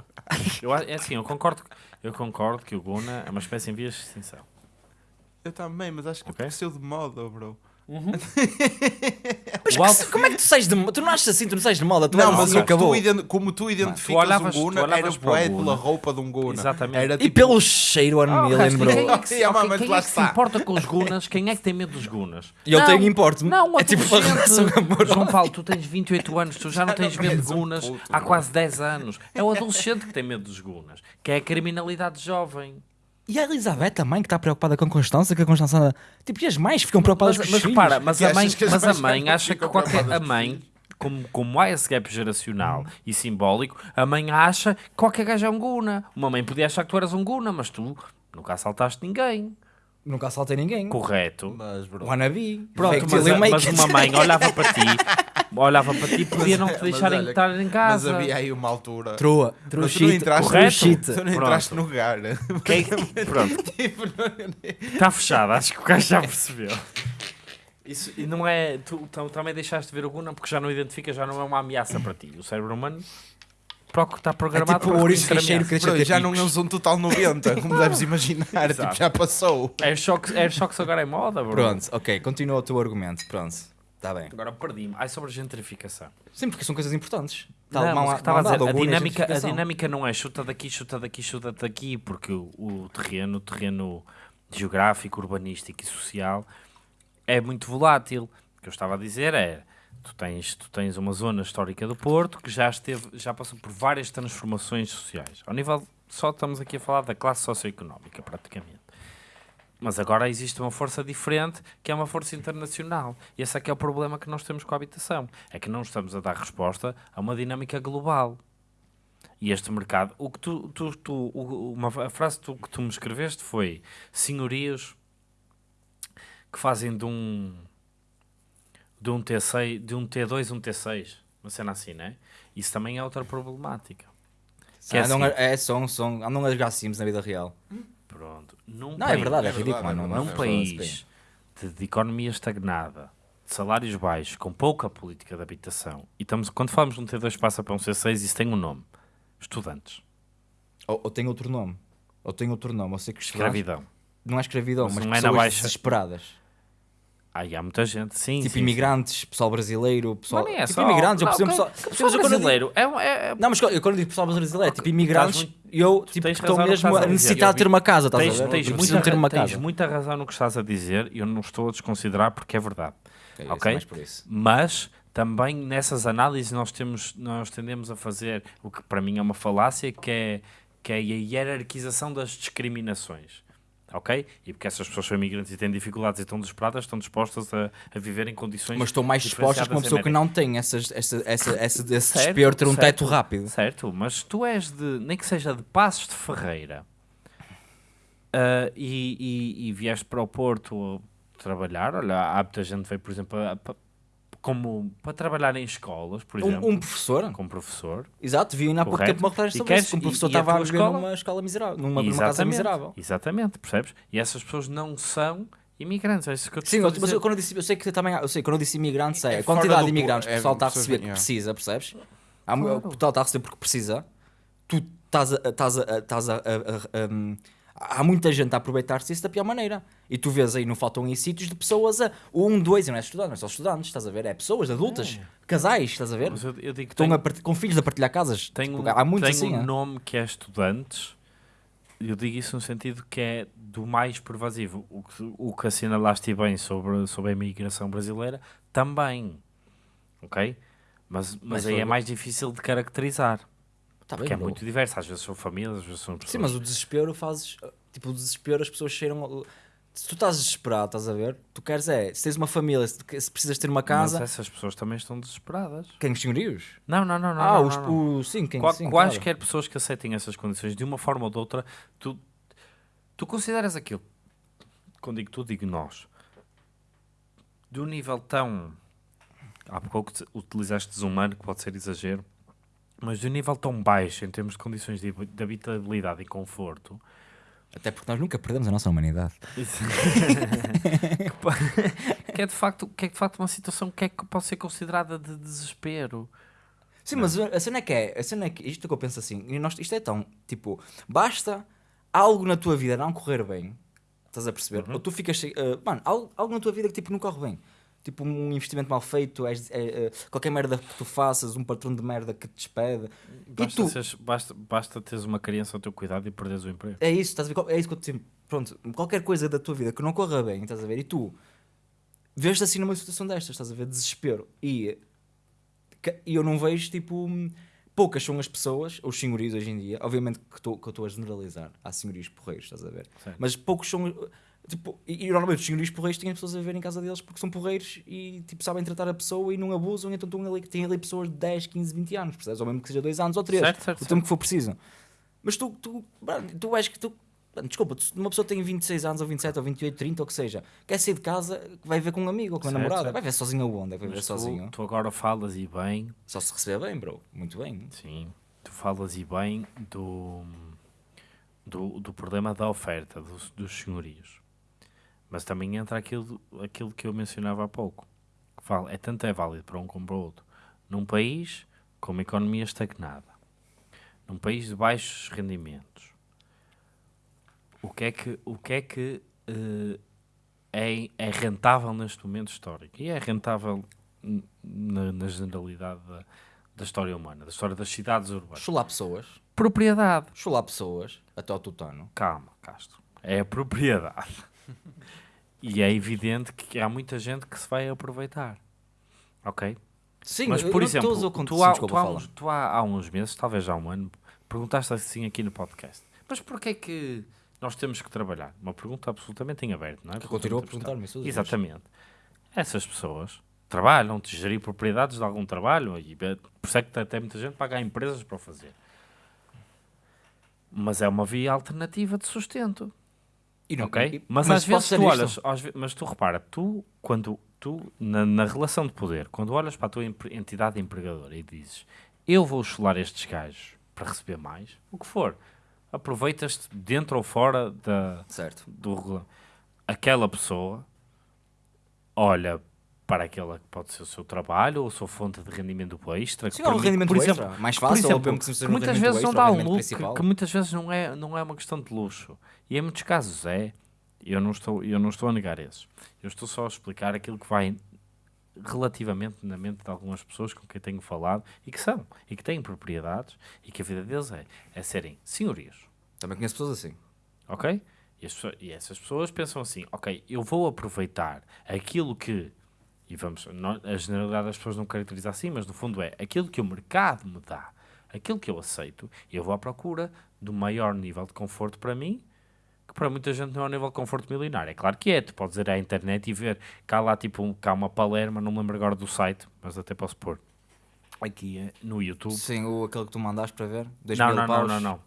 Speaker 2: eu, a- é assim, eu concordo, eu concordo que o Guna é uma espécie em vias de extinção.
Speaker 3: Eu também, mas acho que
Speaker 2: Ok.
Speaker 3: apareceu de moda, bro. [laughs]
Speaker 1: Mas
Speaker 2: O alto-
Speaker 1: que- como é que tu sais de moda? Tu não achas assim, tu não sais de moda. Tu
Speaker 3: Não, mas
Speaker 1: assim, acabou.
Speaker 3: tu como tu identificas
Speaker 2: olhavas-
Speaker 3: um
Speaker 2: tu
Speaker 3: Guna, era bué pela roupa de um Guna.
Speaker 2: Exatamente.
Speaker 3: Era
Speaker 1: E
Speaker 3: tipo,
Speaker 1: pelo cheiro One
Speaker 2: Ah,
Speaker 1: Million,
Speaker 2: resto,
Speaker 1: bro.
Speaker 2: Quem é que [laughs] se,
Speaker 3: Sim,
Speaker 2: ok,
Speaker 3: mas
Speaker 2: quem é que se importa com os Gunas? Quem é que tem medo dos Gunas?
Speaker 1: E eu
Speaker 2: Não,
Speaker 1: tenho importo.
Speaker 2: Não,
Speaker 1: É tipo uma relação amorosa.
Speaker 2: João Paulo, tu tens 28 anos, tu já não tens medo de Gunas há quase 10 anos. É o adolescente que tem medo dos Gunas, que é a criminalidade jovem.
Speaker 1: E a Elizabeth também, que está preocupada com a Constança, que a Constança. Tipo, e as mães ficam preocupadas
Speaker 2: Mas,
Speaker 1: com
Speaker 2: mas
Speaker 1: os
Speaker 2: repara,
Speaker 1: filhos.
Speaker 2: mas a mãe, mas a mãe acha que qualquer. A mãe, como, como há esse gap geracional e simbólico, a mãe acha que qualquer gajo é um Guna. Uma mãe podia achar que tu eras um Guna, mas tu nunca assaltaste ninguém.
Speaker 1: Nunca assaltei ninguém.
Speaker 2: Correto.
Speaker 3: Mas, bro.
Speaker 1: Wannabe.
Speaker 2: Pronto, mas, mas uma mãe olhava para ti, [laughs] olhava para ti e podia não te
Speaker 3: Mas
Speaker 2: deixarem
Speaker 3: olha,
Speaker 2: estar em
Speaker 3: Mas
Speaker 2: casa.
Speaker 3: havia aí uma altura.
Speaker 1: Trua. Trua
Speaker 3: Mas tu não entraste,
Speaker 2: correto?
Speaker 1: shit.
Speaker 3: tu não entraste no lugar.
Speaker 2: Quem- Pronto, [laughs]
Speaker 3: Tipo, não-
Speaker 2: está fechado, acho que o gajo já percebeu. Isso, e não é. Tu, tu também deixaste de ver o Guna porque já não identifica, já não é uma ameaça para ti. O cérebro humano proc- está
Speaker 1: É
Speaker 2: programado
Speaker 1: tipo o
Speaker 2: para
Speaker 1: ouriço
Speaker 3: Bro,
Speaker 1: ter
Speaker 3: já não és um total 90, como deves [laughs] imaginar. Tipo, já passou.
Speaker 2: É é só que agora é moda, bro.
Speaker 1: Pronto, ok, continua o teu argumento. Pronto, está bem.
Speaker 2: Agora perdi-me. Ai, sobre a gentrificação.
Speaker 1: Sim, porque são coisas importantes. Tá,
Speaker 2: Não,
Speaker 1: mão
Speaker 2: mas
Speaker 1: a-
Speaker 2: dizer, a dinâmica, a dinâmica não é chuta daqui, chuta daqui, chuta daqui, porque o, o terreno, o terreno geográfico, urbanístico e social é muito volátil. O que eu estava a dizer é, tu tens, tu tens uma zona histórica do Porto que já esteve, já passou por várias transformações sociais. Ao nível, só estamos aqui a falar da classe socioeconómica, praticamente. Mas agora existe uma força diferente, que é uma força internacional. E esse é que é o problema que nós temos com a habitação. É que não estamos a dar resposta a uma dinâmica global. E este mercado... O que tu, tu, tu, uma, a frase que tu, que tu me escreveste foi senhorios que fazem de um de um T6, de um T2 um T6. Uma cena assim, né? Isso também é outra problemática. Que é
Speaker 1: Andam
Speaker 2: assim.
Speaker 1: a- é, são, são, andam a jogar Sims na vida real.
Speaker 2: Pronto. Num
Speaker 1: Não, é
Speaker 2: país-
Speaker 1: verdade, é
Speaker 3: é
Speaker 1: ridículo,
Speaker 3: verdade,
Speaker 1: mano.
Speaker 3: é
Speaker 1: não-
Speaker 2: num país de, de economia estagnada, de salários baixos, com pouca política de habitação, e estamos, quando falamos de um T2 passa para um C6, isso tem um nome. Estudantes.
Speaker 1: Ou, ou tem outro nome. Ou tem outro nome. Eu sei que
Speaker 2: Escravidão.
Speaker 1: Não é escravidão,
Speaker 2: Mas
Speaker 1: mas,
Speaker 2: não é na baixa.
Speaker 1: desesperadas.
Speaker 2: Aí há muita gente, sim.
Speaker 1: tipo
Speaker 2: sim,
Speaker 1: imigrantes, pessoal brasileiro,
Speaker 2: Sim.
Speaker 1: pessoal.
Speaker 2: Mas nem é
Speaker 1: tipo
Speaker 2: só.
Speaker 1: imigrantes, eu
Speaker 2: não, que-
Speaker 1: pessoal.
Speaker 2: que
Speaker 1: Mas
Speaker 2: pessoal
Speaker 1: eu digo-
Speaker 2: brasileiro é, é, é-
Speaker 1: Não, mas eu quando digo pessoal brasileiro é tipo imigrantes
Speaker 2: muito-
Speaker 1: eu tipo, que mesmo a necessitar de ter uma casa, estás
Speaker 2: tens,
Speaker 1: a ver?
Speaker 2: tens
Speaker 1: Eu
Speaker 2: muita,
Speaker 1: ter uma
Speaker 2: tens
Speaker 1: casa.
Speaker 2: muita razão no que estás a dizer e eu não estou a desconsiderar porque é verdade.
Speaker 1: É
Speaker 2: ok?
Speaker 1: por isso.
Speaker 2: Mas também nessas análises nós temos nós tendemos a fazer o que para mim é uma falácia que é que é a hierarquização das discriminações ok e porque essas pessoas são imigrantes e têm dificuldades e estão desesperadas estão dispostas a, a viver em condições
Speaker 1: Mas estão mais dispostas que uma pessoa que não tem essas, essa, essa, essa, esse
Speaker 2: Certo,
Speaker 1: desespero ter um
Speaker 2: certo.
Speaker 1: teto rápido.
Speaker 2: certo mas tu és de nem que seja de Passos de Ferreira ah, e, e, e vieste para o Porto trabalhar olha há muita gente que veio por exemplo a- a- como para trabalhar em escolas, por exemplo,
Speaker 1: Um, um professor,
Speaker 2: como professor.
Speaker 1: exato, vi ainda há pouco tempo uma reportagem
Speaker 2: E
Speaker 1: sobre
Speaker 2: queres-
Speaker 1: isso. que Um
Speaker 2: e-
Speaker 1: professor
Speaker 2: e a
Speaker 1: estava a
Speaker 2: tua
Speaker 1: viver
Speaker 2: escola?
Speaker 1: numa escola miserável, numa, numa casa miserável.
Speaker 2: Exatamente, percebes? E essas pessoas não são imigrantes, é isso que eu
Speaker 1: Sim,
Speaker 2: a
Speaker 1: mas
Speaker 2: dizer.
Speaker 1: eu, quando eu, disse, eu sei que também, eu sei, quando eu disse imigrantes, é,
Speaker 3: É
Speaker 1: a quantidade de imigrantes que o
Speaker 3: é
Speaker 1: pessoal está a receber
Speaker 3: yeah.
Speaker 1: precisa, percebes? Há, mu-
Speaker 2: Claro.
Speaker 1: O pessoal está a receber porque precisa. Tu estás a. Estás a, estás a, a- a- a- há muita gente a aproveitar-se disso da pior maneira. E tu vês aí, não faltam aí sítios de pessoas a. Um, dois, e não é estudantes, não é só estudantes, estás a ver? É pessoas adultas, casais, estás a ver?
Speaker 2: Mas eu, eu digo
Speaker 1: Estão
Speaker 2: tenho,
Speaker 1: com filhos a partilhar casas.
Speaker 2: tenho,
Speaker 1: Tipo, há muitos assim.
Speaker 2: um
Speaker 1: é?
Speaker 2: nome que é estudantes. Eu digo isso no sentido que é do mais pervasivo. O que, o que assinalaste bem sobre, sobre a imigração brasileira, também. Ok? Mas, mas,
Speaker 1: Mas
Speaker 2: aí é mais difícil de caracterizar.
Speaker 1: Tá bem,
Speaker 2: Porque é
Speaker 1: bro.
Speaker 2: muito diverso. Às vezes são famílias, às vezes são pessoas.
Speaker 1: Sim, mas o desespero fazes. Tipo, o desespero as pessoas cheiram. Se tu estás desesperado, estás a ver? Tu queres é. Se tens uma família, se, se precisas ter uma casa.
Speaker 2: Mas essas pessoas também estão desesperadas.
Speaker 1: Quem? Os senhorios?
Speaker 2: Não, não, não. não
Speaker 1: ah,
Speaker 2: não,
Speaker 1: os,
Speaker 2: não,
Speaker 1: o- sim, quem?
Speaker 2: Qual-
Speaker 1: sim,
Speaker 2: quaisquer
Speaker 1: claro.
Speaker 2: pessoas que aceitem essas condições de uma forma ou de outra, tu, tu consideras aquilo. Quando digo tu, digo nós. De um nível tão. Há pouco te- utilizaste desumano, que pode ser exagero, mas de um nível tão baixo em termos de condições de, de habitabilidade e conforto,
Speaker 1: Até porque nós nunca perdemos a nossa humanidade. [laughs]
Speaker 2: que, é de facto, que é de facto uma situação que, é, que pode ser considerada de desespero.
Speaker 1: Sim, mas a cena é que é. A cena é que. Isto é que eu penso assim. Isto é tão. Tipo, basta algo na tua vida não correr bem. Estás a perceber?
Speaker 2: Uhum.
Speaker 1: Ou tu ficas. ah, mano, algo, algo na tua vida que tipo não corre bem. Tipo, um investimento mal feito, és- é, é, qualquer merda que tu faças, um patrão de merda que te despede.
Speaker 2: Basta,
Speaker 1: tu,
Speaker 2: seres- basta, basta teres uma criança ao teu cuidado e perderes o emprego.
Speaker 1: É isso, estás a ver? É isso que eu te. Pronto, qualquer coisa da tua vida que não corra bem, estás a ver? E tu vês-te assim numa situação destas, estás a ver? Desespero. E, e eu não vejo, tipo, poucas são as pessoas, os senhorios hoje em dia. Obviamente que estou que eu estou a generalizar. Há senhorios porreiros, estás a ver?
Speaker 2: Certo.
Speaker 1: Mas poucos são. Tipo, e, e normalmente os senhorios porreiros têm as pessoas a ver em casa deles porque são porreiros e tipo, sabem tratar a pessoa e não abusam, então estão ali, têm ali pessoas de 10, 15, 20 anos, percebes? Ou mesmo que seja 2 anos ou 3,
Speaker 2: Certo, certo,
Speaker 1: o tempo que for preciso. Mas tu, tu, tu és que tu. Desculpa, uma pessoa tem 26 anos ou 27 ou 28, 30 ou que seja, quer sair de casa, vai ver com um amigo ou com uma
Speaker 2: Certo,
Speaker 1: namorada,
Speaker 2: certo.
Speaker 1: vai ver sozinho aonde? Vai ver
Speaker 2: Mas
Speaker 1: sozinho.
Speaker 2: tu, tu agora falas e bem,
Speaker 1: Só se receber bem, bro. Muito bem.
Speaker 2: sim, tu falas e bem do, do, do problema da oferta dos, dos senhorios. Mas também entra aquilo, aquilo que eu mencionava há pouco. Que fala, é tanto é válido para um como para o outro. Num país com uma economia estagnada, num país de baixos rendimentos, o que é que, o que, é, que eh, é, é rentável neste momento histórico? E é rentável na, na generalidade da, da história humana, da história das cidades urbanas.
Speaker 1: Chular pessoas,
Speaker 2: Propriedade.
Speaker 1: chular pessoas, até ao tutano.
Speaker 2: Calma, Castro. É a propriedade. [laughs] e é evidente que há muita gente que se vai aproveitar. Ok?
Speaker 1: Sim,
Speaker 2: Mas, por exemplo, tu, há, tu, há uns, tu há, há uns meses, talvez há um ano, perguntaste assim aqui no podcast. Mas porquê é que nós temos que trabalhar? Uma pergunta absolutamente em aberto, não é?
Speaker 1: Eu continuo a perguntar-me isso.
Speaker 2: Exatamente. Essas pessoas trabalham, de gerir propriedades de algum trabalho, e eh, por isso é que até muita gente paga a empresas para o fazer. Mas é uma via alternativa de sustento.
Speaker 1: E não-
Speaker 2: Ok?
Speaker 1: e-
Speaker 2: mas, às vezes tu olhas, às mas tu repara, tu, quando tu, na, na relação de poder, quando olhas para a tua entidade empregadora e dizes eu vou chular estes gajos para receber mais, o que for, aproveitas-te dentro ou fora da,
Speaker 1: Certo.
Speaker 2: do regulamento. Aquela pessoa olha para aquela que pode ser o seu trabalho ou a sua fonte de rendimento extra. que
Speaker 1: Sim, é um rendimento
Speaker 2: por
Speaker 1: extra.
Speaker 2: exemplo,
Speaker 1: Mais
Speaker 2: por
Speaker 1: fácil, ou
Speaker 2: exemplo,
Speaker 1: que
Speaker 2: que muitas vezes não
Speaker 1: extra,
Speaker 2: dá
Speaker 1: o
Speaker 2: um luxo, que, que muitas vezes não é, não é uma questão de luxo. E em muitos casos é. Eu não, estou, eu não estou a negar esses. Eu estou só a explicar aquilo que vai relativamente na mente de algumas pessoas com quem tenho falado e que são, e que têm propriedades e que a vida deles é, é serem senhorios.
Speaker 1: Também conheço pessoas assim.
Speaker 2: Ok? E, pessoas- e essas pessoas pensam assim: ok, eu vou aproveitar aquilo que. E vamos, não- a generalidade das pessoas não caracteriza assim, mas no fundo é aquilo que o mercado me dá, aquilo que eu aceito, eu vou à procura do maior nível de conforto para mim, que para muita gente não é um nível de conforto milionário. É claro que é, tu podes ir à internet e ver, cá lá tipo, um, cá uma palerma, não me lembro agora do site, mas até posso pôr aqui eh, no YouTube.
Speaker 1: Sim, o, aquele que tu mandaste para ver.
Speaker 2: Não, não, não, não, não.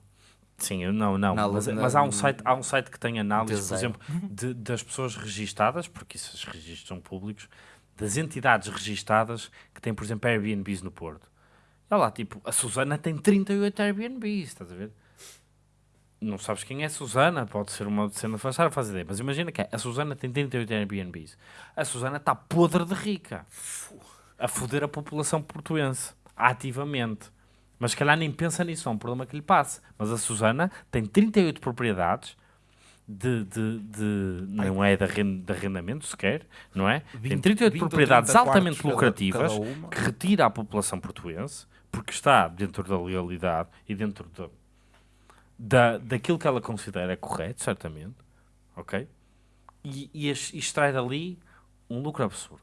Speaker 2: Sim, não, não.
Speaker 1: Na-
Speaker 2: mas,
Speaker 1: na-
Speaker 2: mas há, um site, há um site que tem análises, por
Speaker 1: T0.
Speaker 2: exemplo, de- das pessoas registadas, porque esses registros são públicos, das entidades registadas que têm, por exemplo, Airbnbs no Porto. Olha lá, tipo, a Susana tem 38 Airbnbs, estás a ver? Não sabes quem é a Susana, pode ser uma cena fácil a fazer ideia, mas imagina que é, a Susana tem 38 Airbnbs. A Susana está podre de rica, a foder a população portuense, ativamente. Mas se calhar nem pensa nisso, é um problema que lhe passa. Mas a Susana tem 38 propriedades de, de, de não é de, arren- de arrendamento sequer, não é? tem
Speaker 3: 20,
Speaker 2: 38
Speaker 3: 20 ou
Speaker 2: propriedades
Speaker 3: 30
Speaker 2: altamente
Speaker 3: cada-
Speaker 2: lucrativas
Speaker 3: cada
Speaker 2: que retira à população portuense, porque está dentro da legalidade e dentro da, da, daquilo que ela considera correto, certamente, ok? E, e e extrai dali um lucro absurdo.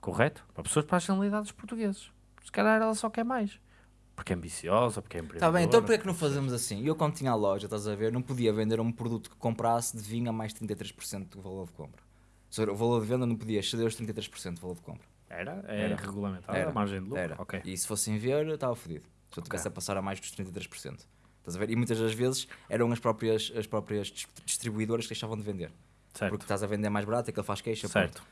Speaker 2: Correto? Para pessoas para as generalidades dos portugueses. Se calhar ela só quer mais. Porque é ambiciosa, porque é
Speaker 1: Está
Speaker 2: empreendedora.
Speaker 1: bem, então porquê é que não fazemos assim? Eu quando tinha a loja, estás a ver, não podia vender um produto que comprasse de vinho a mais 33% do valor de compra. Ou seja, o valor de venda não podia exceder os 33% do valor de compra.
Speaker 2: Era? É
Speaker 1: Era.
Speaker 2: regulamentada
Speaker 1: Era.
Speaker 2: a margem de lucro?
Speaker 1: Era.
Speaker 2: Ok.
Speaker 1: E se fossem ver, eu estava fodido. Se eu tivesse a passar a mais dos 33%. Estás a ver? E muitas das vezes eram as próprias, as próprias dis- distribuidoras que deixavam de vender.
Speaker 2: Certo.
Speaker 1: Porque estás a vender mais barato, é que ele faz queixa.
Speaker 2: certo.
Speaker 1: pronto.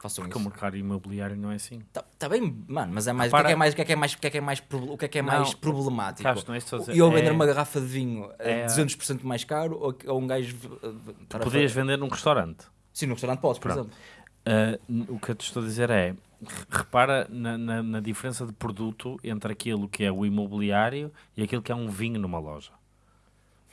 Speaker 1: Façam
Speaker 2: Porque o
Speaker 1: isso.
Speaker 2: mercado imobiliário não é assim.
Speaker 1: Tá, tá bem, mano, mas é mais, o que é que é mais, o que é é mais, o que é que é mais, o que é que é
Speaker 2: Não,
Speaker 1: mais problemático?
Speaker 2: Carlos, não é a dizer.
Speaker 1: E eu vender
Speaker 2: É-
Speaker 1: uma garrafa de vinho a
Speaker 2: é-
Speaker 1: 200% mais caro ou, ou um gajo. uh,
Speaker 2: Podias vender num restaurante.
Speaker 1: Sim, no restaurante podes, por
Speaker 2: Pronto.
Speaker 1: exemplo.
Speaker 2: Uh, o que eu te estou a dizer é, re- repara na, na- na diferença de produto entre aquilo que é o imobiliário e aquilo que é um vinho numa loja.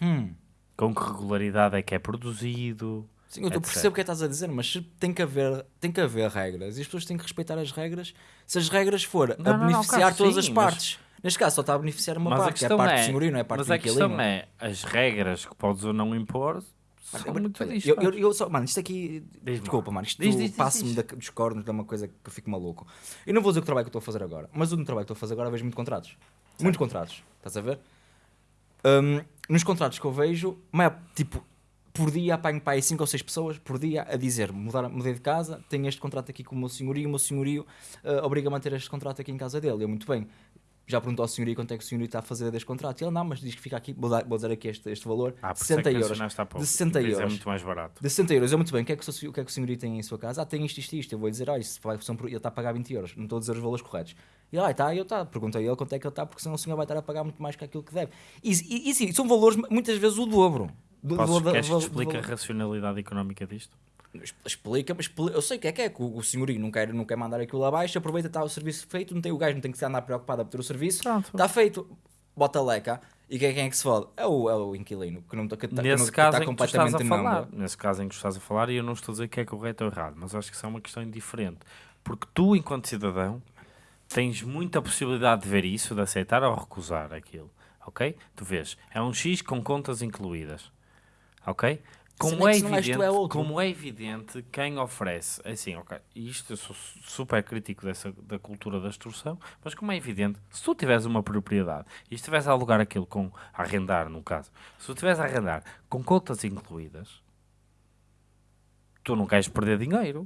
Speaker 1: Hum.
Speaker 2: Com que regularidade é que é produzido.
Speaker 1: Sim, eu, eu percebo o que é que estás a dizer, mas tem que, haver, tem que haver regras e as pessoas têm que respeitar as regras. Se as regras for a
Speaker 2: Não, não, não,
Speaker 1: beneficiar
Speaker 2: Carlos,
Speaker 1: todas
Speaker 2: sim,
Speaker 1: as
Speaker 2: mas-
Speaker 1: partes. Neste caso só está a beneficiar uma
Speaker 2: mas a
Speaker 1: parte, que é a parte
Speaker 2: é,
Speaker 1: do senhorio, não é a parte
Speaker 2: mas
Speaker 1: do
Speaker 2: a questão é, as regras que podes ou não impor são
Speaker 1: Mano,
Speaker 2: muito
Speaker 1: eu, eu,
Speaker 2: dispares.
Speaker 1: eu só, mano, isto aqui. Desculpa, mano, isto passa-me dos cornos de uma coisa que eu fico maluco. Eu não vou dizer o trabalho que eu estou a fazer agora, mas o trabalho que estou a fazer agora vejo muito contratos. Muitos contratos, estás a ver? Hum, nos contratos que eu vejo, tipo, por dia apanho para aí 5 ou 6 pessoas por dia a dizer: mudar, mudei de casa, tenho este contrato aqui com o meu senhorio, o meu senhorio ah, obriga-me a ter este contrato aqui em casa dele. Eu, muito bem. Já perguntou ao senhorio quanto é que o senhorio está a fazer deste contrato. E ele, não, mas diz que fica aqui, vou, dar, vou dizer aqui este, este valor:
Speaker 2: Ah, por isso é
Speaker 1: 60
Speaker 2: que
Speaker 1: euros. De 60
Speaker 2: Depois É
Speaker 1: euros.
Speaker 2: muito mais barato.
Speaker 1: De 60 euros, eu muito bem, o que é que o, o, que é que o senhorio tem em sua casa? Ah, tem isto, isto, isto. Eu vou dizer, olha, isso ele está a pagar 20 euros, não estou a dizer os valores corretos. E lá, está, eu tá, perguntei a ele quanto é que ele está, porque senão o senhor vai estar a pagar muito mais que aquilo que deve. E, e, e sim, são valores muitas vezes o dobro. Do,
Speaker 2: Posso,
Speaker 1: do-
Speaker 2: queres que te explique
Speaker 1: do-
Speaker 2: a racionalidade económica disto?
Speaker 1: Explica, mas eu sei o que é que é, que o, o senhorio não quer, não quer mandar aquilo abaixo, aproveita, está o serviço feito, não tem o gajo, não tem que se andar preocupado a ter o serviço,
Speaker 2: Pronto.
Speaker 1: está feito, bota a leca. E quem, quem é que se fode? É o, é o inquilino, que não está que, tá- que
Speaker 2: Nesse
Speaker 1: não- que
Speaker 2: caso
Speaker 1: está
Speaker 2: em que tu estás a
Speaker 1: completamente
Speaker 2: falar, nesse caso em que estás a falar, e eu não estou a dizer que é correto ou errado, mas acho que isso é uma questão indiferente. Porque tu, enquanto cidadão, tens muita possibilidade de ver isso, de aceitar ou recusar aquilo. Ok? Tu vês, é um X com contas incluídas. Ok? Como
Speaker 1: é
Speaker 2: é, evidente,
Speaker 1: é
Speaker 2: como é evidente, quem oferece, é assim, ok, e isto eu sou su- super crítico dessa, da cultura da extorsão, mas como é evidente, se tu tiveres uma propriedade e estiveres a alugar aquilo com, a arrendar no caso, se tu estiveres a arrendar com contas incluídas, tu não queres perder dinheiro.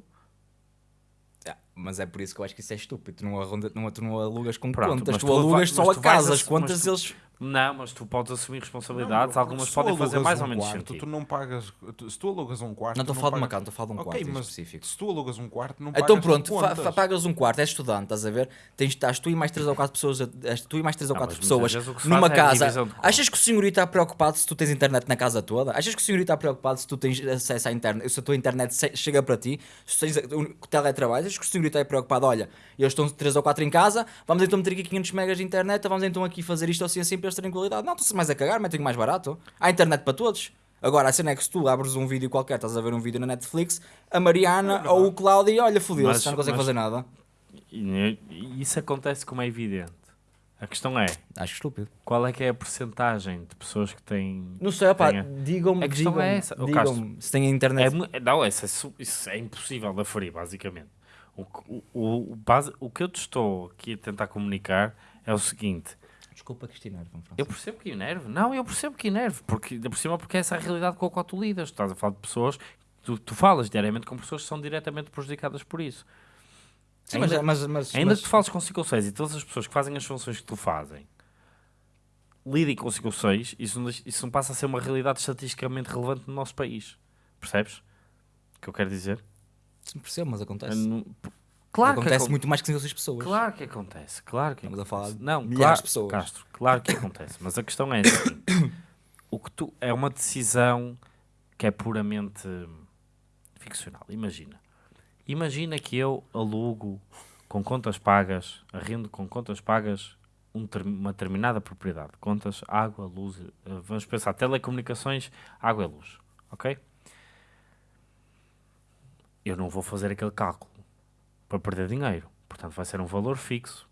Speaker 1: Ah, mas é por isso que eu acho que isso é estúpido. Tu não, arronda, não, tu não alugas com
Speaker 2: Pronto,
Speaker 1: contas,
Speaker 2: mas
Speaker 1: tu,
Speaker 2: tu
Speaker 1: alugas só
Speaker 2: tu
Speaker 1: a
Speaker 2: vais
Speaker 1: casa.
Speaker 2: a-
Speaker 1: As contas eles.
Speaker 2: Não, mas tu podes assumir
Speaker 3: Não,
Speaker 2: responsabilidades,
Speaker 3: porque
Speaker 2: algumas podem fazer mais
Speaker 3: um
Speaker 2: ou menos
Speaker 3: quarto,
Speaker 2: sentido.
Speaker 3: Tu não pagas. tu- se tu alugas um quarto.
Speaker 1: Não estou a falar de uma casa, estou a falar de um quarto
Speaker 3: Ok,
Speaker 1: em
Speaker 3: mas
Speaker 1: específico.
Speaker 3: se tu alugas um quarto, não
Speaker 1: Então
Speaker 3: pagas
Speaker 1: pronto, fa-
Speaker 3: contas.
Speaker 1: fa- pagas um quarto, és estudante, estás a ver? Tens, estás tu e mais 3 ou 4 pessoas, és tu e mais 3 ou
Speaker 2: Não,
Speaker 1: 4
Speaker 2: mas muitas
Speaker 1: pessoas numa
Speaker 2: é
Speaker 1: casa. Achas que o senhorio está preocupado se tu tens internet na casa toda? Achas que o senhorio está preocupado se tu tens acesso à internet, se a tua internet chega para ti, se tens o teletrabalho? Achas que o senhorio está preocupado? Olha, eles estão 3 ou 4 em casa, vamos então meter aqui 500 megas de internet, vamos então aqui fazer isto assim assim terem qualidade. Não, estão-se mais a cagar, metem mais barato. Há internet para todos. Agora, a cena é que se tu abres um vídeo qualquer, estás a ver um vídeo na Netflix, a Mariana ou o Cláudio, olha, fodeu-se, já não consegue
Speaker 2: mas-
Speaker 1: fazer nada.
Speaker 2: Isso acontece como é evidente. A questão é,
Speaker 1: Acho estúpido.
Speaker 2: qual é que é a porcentagem de pessoas que têm...
Speaker 1: Não sei, opá, digam-me, digam-me,
Speaker 2: é essa. Ó,
Speaker 1: digam-me se têm
Speaker 2: É,
Speaker 1: internet.
Speaker 2: mu- não, isso é, isso é impossível de aferir, basicamente. O, o, o base, o que eu te estou aqui a tentar comunicar é o seguinte.
Speaker 1: Desculpa, Cristina. Irvão França.
Speaker 2: Eu percebo que enerve. Não, eu percebo que enerve. Porque, por cima, porque essa é a realidade com a qual tu lidas. Tu estás a falar de pessoas... Tu, tu falas diariamente com pessoas que são diretamente prejudicadas por isso.
Speaker 1: Sim,
Speaker 2: ainda-
Speaker 1: mas, mas, mas,
Speaker 2: Ainda
Speaker 1: mas-
Speaker 2: que tu fales com 5 ou 6 e todas as pessoas que fazem as funções que tu fazem lidem com 5 ou 6, isso, não isso não passa a ser uma realidade estatisticamente relevante no nosso país. Percebes? O que eu quero dizer?
Speaker 1: Sim, percebo, mas acontece.
Speaker 2: Não- Claro que
Speaker 1: acontece
Speaker 2: acon-
Speaker 1: muito mais que 5 ou 6 pessoas.
Speaker 2: Claro que acontece, claro que
Speaker 1: Estamos a falar de
Speaker 2: Não,
Speaker 1: milhares
Speaker 2: claro,
Speaker 1: de pessoas.
Speaker 2: Castro, claro que acontece, mas a questão é assim, [coughs] o que tu é uma decisão que é puramente ficcional. Imagina. Imagina que eu alugo com contas pagas, arrendo com contas pagas um ter- uma determinada propriedade. Contas, água, luz, eh, vamos pensar, telecomunicações, água e luz, ok? Eu não vou fazer aquele cálculo para perder dinheiro. Portanto, vai ser um valor fixo.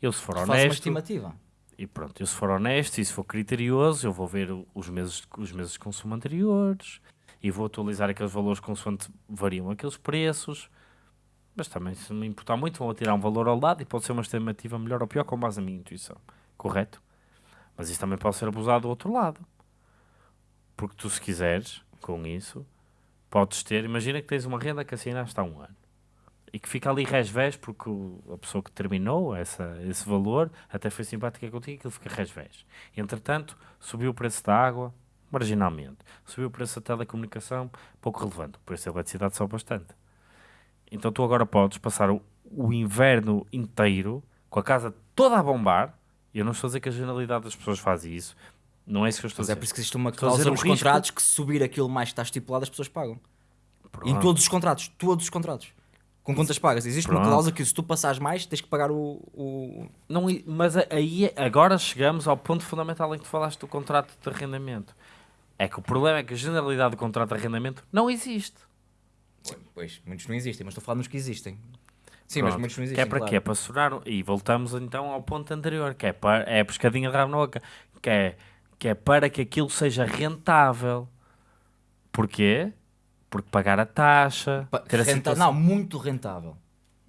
Speaker 2: Eu, se for
Speaker 1: uma
Speaker 2: honesto,
Speaker 1: estimativa.
Speaker 2: e pronto, eu se for honesto e se for criterioso, eu vou ver os meses, os meses de consumo anteriores e vou atualizar aqueles valores consoante variam aqueles preços. Mas também, se me importar muito, vão tirar um valor ao lado e pode ser uma estimativa melhor ou pior com base na minha intuição. Correto? Mas isso também pode ser abusado do outro lado. Porque tu, se quiseres, com isso, podes ter. Imagina que tens uma renda que assinaste há um ano e que fica ali resvés porque o- a pessoa que terminou essa, esse valor até foi simpática contigo e aquilo fica resvés. Entretanto, subiu o preço da água marginalmente, subiu o preço da telecomunicação pouco relevante, o preço da eletricidade só bastante. Então tu agora podes passar o, o inverno inteiro com a casa toda a bombar. Eu não estou a dizer que a generalidade das pessoas faz isso. Não é isso que eu estou
Speaker 1: Mas
Speaker 2: a
Speaker 1: é
Speaker 2: dizer.
Speaker 1: por isso que existe uma cláusula nos
Speaker 2: risco-
Speaker 1: contratos que se subir aquilo mais que está estipulado, as pessoas pagam. Em
Speaker 2: Pronto.
Speaker 1: todos os contratos, todos os contratos. Com contas pagas. Existe uma
Speaker 2: Pronto.
Speaker 1: cláusula que se tu passares mais, tens que pagar o. o...
Speaker 2: Não, mas aí agora chegamos ao ponto fundamental em que tu falaste do contrato de arrendamento. É que o problema é que a generalidade do contrato de arrendamento não existe.
Speaker 1: Sim, pois, muitos não existem, mas estou a falar nos que existem. Sim, mas
Speaker 2: Pronto.
Speaker 1: muitos não existem.
Speaker 2: Que é para
Speaker 1: claro.
Speaker 2: quê? Para assurar. E voltamos então ao ponto anterior, que é, para, é a pescadinha de rabo na boca, que é, que é para que aquilo seja rentável. Porquê? Porque pagar a taxa.
Speaker 1: Pa-
Speaker 2: ter a
Speaker 1: renta-
Speaker 2: situação-
Speaker 1: Não, muito rentável.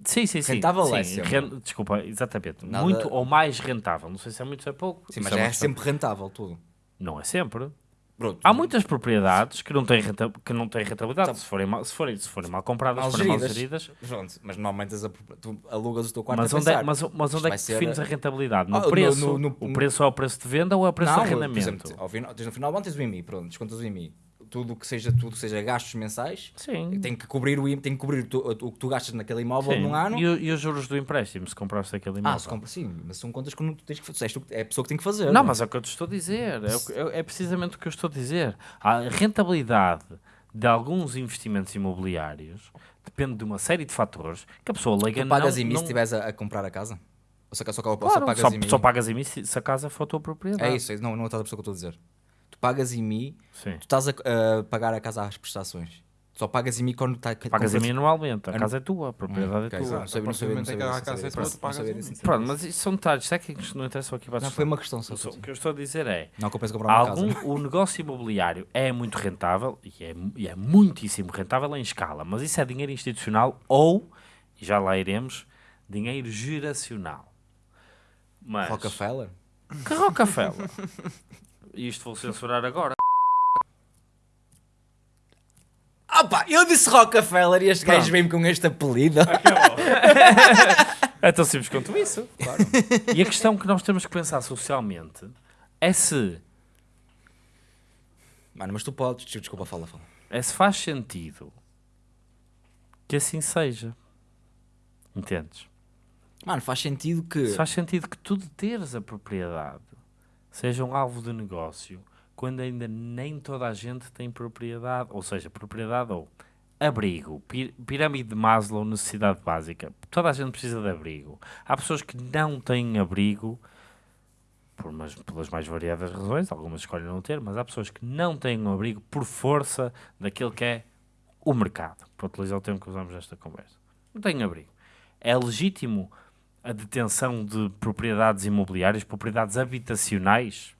Speaker 2: Sim, sim, sim.
Speaker 1: rentável
Speaker 2: sim,
Speaker 1: é sempre.
Speaker 2: ren- Desculpa, exatamente.
Speaker 1: Nada-
Speaker 2: Muito ou mais rentável. Não sei se é muito ou é pouco.
Speaker 1: Sim, mas é
Speaker 2: questão.
Speaker 1: sempre rentável tudo.
Speaker 2: Não é sempre.
Speaker 1: Pronto.
Speaker 2: Há muitas propriedades que não têm, renta- que não têm rentabilidade.
Speaker 1: Tá.
Speaker 2: Se forem mal, se forem, se forem mal compradas,
Speaker 1: Mal
Speaker 2: se forem mal
Speaker 1: geridas. Pronto, mas normalmente as, tu alugas o teu quarto
Speaker 2: Mas
Speaker 1: a
Speaker 2: onde, é, mas, mas onde é que
Speaker 1: ser-
Speaker 2: defines a rentabilidade? No
Speaker 1: Ah, no-
Speaker 2: preço?
Speaker 1: no- no-
Speaker 2: o preço é o preço de venda ou é o preço
Speaker 1: não,
Speaker 2: de
Speaker 1: por
Speaker 2: arrendamento?
Speaker 1: exemplo, ao final, tens no final do ano tens o IMI, pronto, descontas o IMI. Tudo que seja, tudo que seja gastos mensais,
Speaker 2: Sim.
Speaker 1: tem que cobrir o, tem que cobrir tu- o que tu gastas naquele imóvel
Speaker 2: Sim.
Speaker 1: num ano.
Speaker 2: E, e os juros do empréstimo, se compraste aquele imóvel?
Speaker 1: Ah, se compra, sim, mas são contas que não tu tens que fazer. É a pessoa que tem que fazer.
Speaker 2: Não, mas é o que eu te estou a dizer. É, é- é precisamente o que eu estou a dizer. A rentabilidade de alguns investimentos imobiliários depende de uma série de fatores que a pessoa leiga
Speaker 1: Tu pagas
Speaker 2: não...
Speaker 1: IMI
Speaker 2: não...
Speaker 1: se estiveres a, a comprar a casa? Ou só, só, só,
Speaker 2: Claro,
Speaker 1: só pagas
Speaker 2: só,
Speaker 1: IMI?
Speaker 2: só pagas IMI se, se a casa for a tua propriedade.
Speaker 1: É isso, é- não, não é outra pessoa que eu estou a dizer. Pagas IMI,
Speaker 2: Sim.
Speaker 1: tu estás a, a pagar a casa às prestações. Só pagas IMI quando está.
Speaker 2: Pagas IMI anualmente. A
Speaker 1: Anu-
Speaker 2: casa é tua, a propriedade é tua.
Speaker 1: Não sabia, não sabia, não sabia,
Speaker 3: a
Speaker 1: não sabia, não.
Speaker 2: Pronto, mas isso são detalhes técnicos que não interessam aqui para a
Speaker 1: Não, foi uma questão só.
Speaker 2: O que eu estou a dizer é,
Speaker 1: Não compensa comprar uma
Speaker 2: algum,
Speaker 1: casa.
Speaker 2: o negócio imobiliário é muito rentável e é, e é muitíssimo rentável em escala, mas isso é dinheiro institucional ou, e já lá iremos, dinheiro geracional. Mas,
Speaker 1: Rockefeller?
Speaker 2: que Rockefeller? [laughs] Isto vou censurar agora.
Speaker 1: Opa, eu disse Rockefeller e este
Speaker 2: Pronto.
Speaker 1: gajo veio-me com este apelido. [laughs]
Speaker 2: É tão simples quanto isso. E a questão que nós temos que pensar socialmente é se,
Speaker 1: Mano, mas tu podes. Desculpa, fala, fala.
Speaker 2: é se faz sentido que assim seja. Entendes?
Speaker 1: Mano, faz sentido que.
Speaker 2: Se faz sentido que tu de teres a propriedade seja um alvo de negócio quando ainda nem toda a gente tem propriedade, ou seja, propriedade ou abrigo, pi- pirâmide de Maslow, necessidade básica. Toda a gente precisa de abrigo. Há pessoas que não têm abrigo por umas, pelas mais variadas razões, algumas escolhem não ter, mas há pessoas que não têm um abrigo por força daquilo que é o mercado, para utilizar o termo que usamos nesta conversa. Não têm abrigo. É legítimo a detenção de propriedades imobiliárias, propriedades habitacionais,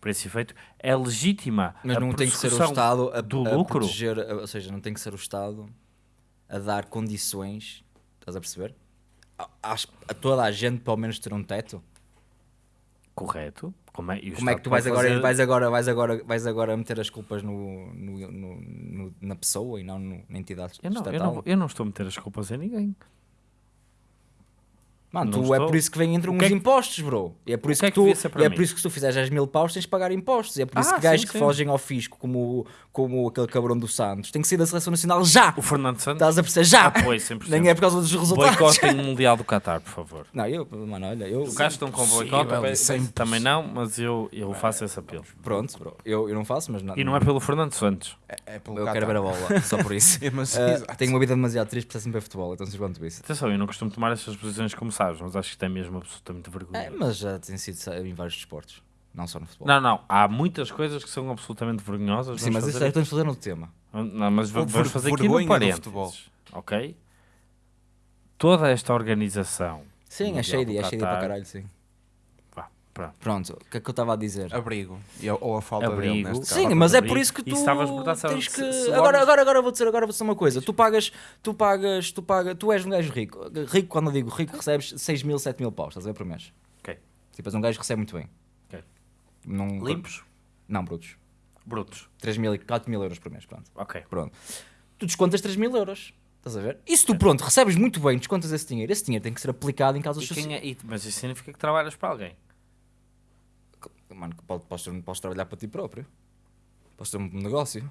Speaker 2: para esse efeito, é legítima
Speaker 1: Mas
Speaker 2: a
Speaker 1: não tem que ser o Estado a,
Speaker 2: do
Speaker 1: a
Speaker 2: lucro.
Speaker 1: proteger, ou seja, não tem que ser o Estado a dar condições, estás a perceber? A, a toda a gente, pelo menos, ter um teto.
Speaker 2: Correto. Como é,
Speaker 1: Como é que tu vais agora,
Speaker 2: fazer-
Speaker 1: vais agora, vais agora, vais agora meter as culpas no, no- no- no- na pessoa e não na entidade
Speaker 2: Eu não, eu,
Speaker 1: estatal?
Speaker 2: não, eu não estou a meter as culpas em ninguém.
Speaker 1: Mano, tu é por isso que vem entre uns
Speaker 2: que é que-
Speaker 1: impostos, bro. E é por
Speaker 2: O
Speaker 1: isso
Speaker 2: que
Speaker 1: que,
Speaker 2: é que
Speaker 1: tu,
Speaker 2: devia ser para
Speaker 1: e é por isso que se tu fizeres 10 mil paus tens de pagar impostos. E é por isso
Speaker 2: Ah,
Speaker 1: que gajos
Speaker 2: sim,
Speaker 1: que
Speaker 2: sim.
Speaker 1: fogem ao fisco, como, como aquele cabrão do Santos, tem que sair da seleção nacional já.
Speaker 2: O Fernando Santos
Speaker 1: Estás a perceber? Já!
Speaker 2: 100%.
Speaker 1: Nem é por causa dos resultados.
Speaker 2: Boicotem [laughs] o Mundial do Qatar, por favor.
Speaker 1: Não, eu, mano, olha, eu.
Speaker 2: O gajo estão com boicote,
Speaker 3: é
Speaker 2: também não, mas eu, eu faço esse apelo.
Speaker 1: Pronto, bro. Eu, eu não faço, mas não.
Speaker 2: E não é pelo Fernando Santos.
Speaker 3: É, é pelo
Speaker 1: Eu
Speaker 3: Qatar.
Speaker 1: quero ver a bola, só por isso. [laughs]
Speaker 3: É, mas,
Speaker 1: Ah,
Speaker 3: exato.
Speaker 1: tenho uma vida demasiado triste para sempre ver futebol, então sei quanto isso.
Speaker 2: Atenção, eu não costumo tomar estas posições como sabes, mas acho que isto é mesmo absolutamente vergonha.
Speaker 1: É, mas já tem sido em vários desportos, não só no futebol.
Speaker 2: Não, não, há muitas coisas que são absolutamente vergonhosas.
Speaker 1: Sim,
Speaker 2: vamos
Speaker 1: mas isso
Speaker 2: fazer
Speaker 1: é estamos fazendo o tema.
Speaker 2: Não, mas vamos
Speaker 3: ver-
Speaker 2: fazer aqui no parênteses.
Speaker 3: futebol.
Speaker 2: Ok? Toda esta organização.
Speaker 1: Sim, é shady,
Speaker 2: do
Speaker 1: é shady para caralho, sim.
Speaker 2: Pronto.
Speaker 1: Pronto, o que é que eu estava a dizer?
Speaker 3: Abrigo. E ou a falta dele,
Speaker 2: Abrigo.
Speaker 3: neste caso.
Speaker 1: Sim, mas é por isso que
Speaker 2: E
Speaker 1: tu
Speaker 2: se estavas
Speaker 1: tens
Speaker 2: se-
Speaker 1: que...
Speaker 2: se
Speaker 1: agora,
Speaker 2: olhas-
Speaker 1: agora, agora vou dizer, agora vou dizer uma coisa. Tu pagas, tu pagas, tu pagas, tu és um gajo rico. Rico, quando eu digo rico, recebes 6 mil, 7 mil paus, estás a ver, por mês.
Speaker 2: Ok.
Speaker 1: Tipo, és um gajo que recebe muito bem.
Speaker 2: Ok.
Speaker 1: Não,
Speaker 2: Limpos?
Speaker 1: Não, brutos.
Speaker 2: Brutos.
Speaker 1: 3 mil, e 4 mil euros por mês, pronto.
Speaker 2: Ok.
Speaker 1: Pronto. Tu descontas 3 mil euros. Estás a ver? E se tu, pronto, recebes muito bem, descontas esse dinheiro, esse dinheiro tem que ser aplicado em causas
Speaker 2: E
Speaker 1: sociais.
Speaker 2: é- mas isso significa que trabalhas para alguém.
Speaker 1: Mano, pode- posso, posso trabalhar para ti próprio. Posso ter um negócio.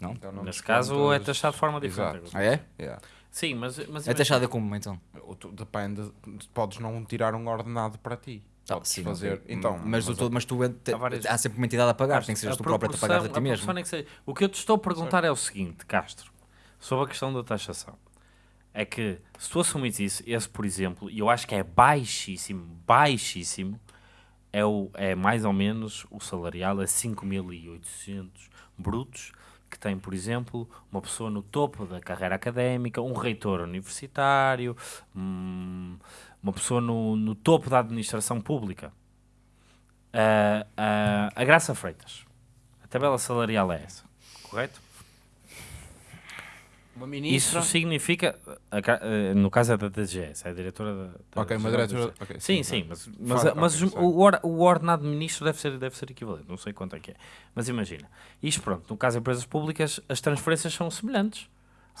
Speaker 1: Não?
Speaker 3: Então não
Speaker 2: Nesse caso é taxado de forma diferente.
Speaker 3: Exato.
Speaker 1: Ah, é?
Speaker 3: Yeah.
Speaker 2: Sim, mas, mas
Speaker 1: É taxada como, então?
Speaker 3: Ou tu- Depende, podes não tirar um ordenado para ti.
Speaker 1: Ah,
Speaker 3: Podes
Speaker 1: sim,
Speaker 3: fazer. Então,
Speaker 1: mas, tu, tu- mas tu te-
Speaker 2: Há várias-
Speaker 1: há sempre uma entidade a pagar, tem que ser tu próprio a pagar a ti
Speaker 2: a
Speaker 1: mesmo.
Speaker 2: é que seja. O que eu te estou a perguntar é o seguinte, Castro, sobre a questão da taxação. É que se tu assumires isso, esse por exemplo, e eu acho que é baixíssimo, baixíssimo, é, o, é mais ou menos o salarial, é 5.800 brutos, que tem, por exemplo, uma pessoa no topo da carreira académica, um reitor universitário, hum, uma pessoa no, no topo da administração pública. Ah, ah, a Graça Freitas. A tabela salarial é essa, correto?
Speaker 3: Uma
Speaker 2: Isso significa, eh, no caso é da DGS, é a diretora da. da
Speaker 3: Ok, uma
Speaker 2: da-
Speaker 3: diretora. ok,
Speaker 2: Sim, sim, mas, mas,
Speaker 3: Fala,
Speaker 2: mas
Speaker 3: ok, sei.
Speaker 2: o, or- o ordenado de ministro deve ser, deve ser equivalente, não sei quanto é que é. Mas imagina, isto pronto, no caso de empresas públicas, as transferências são semelhantes.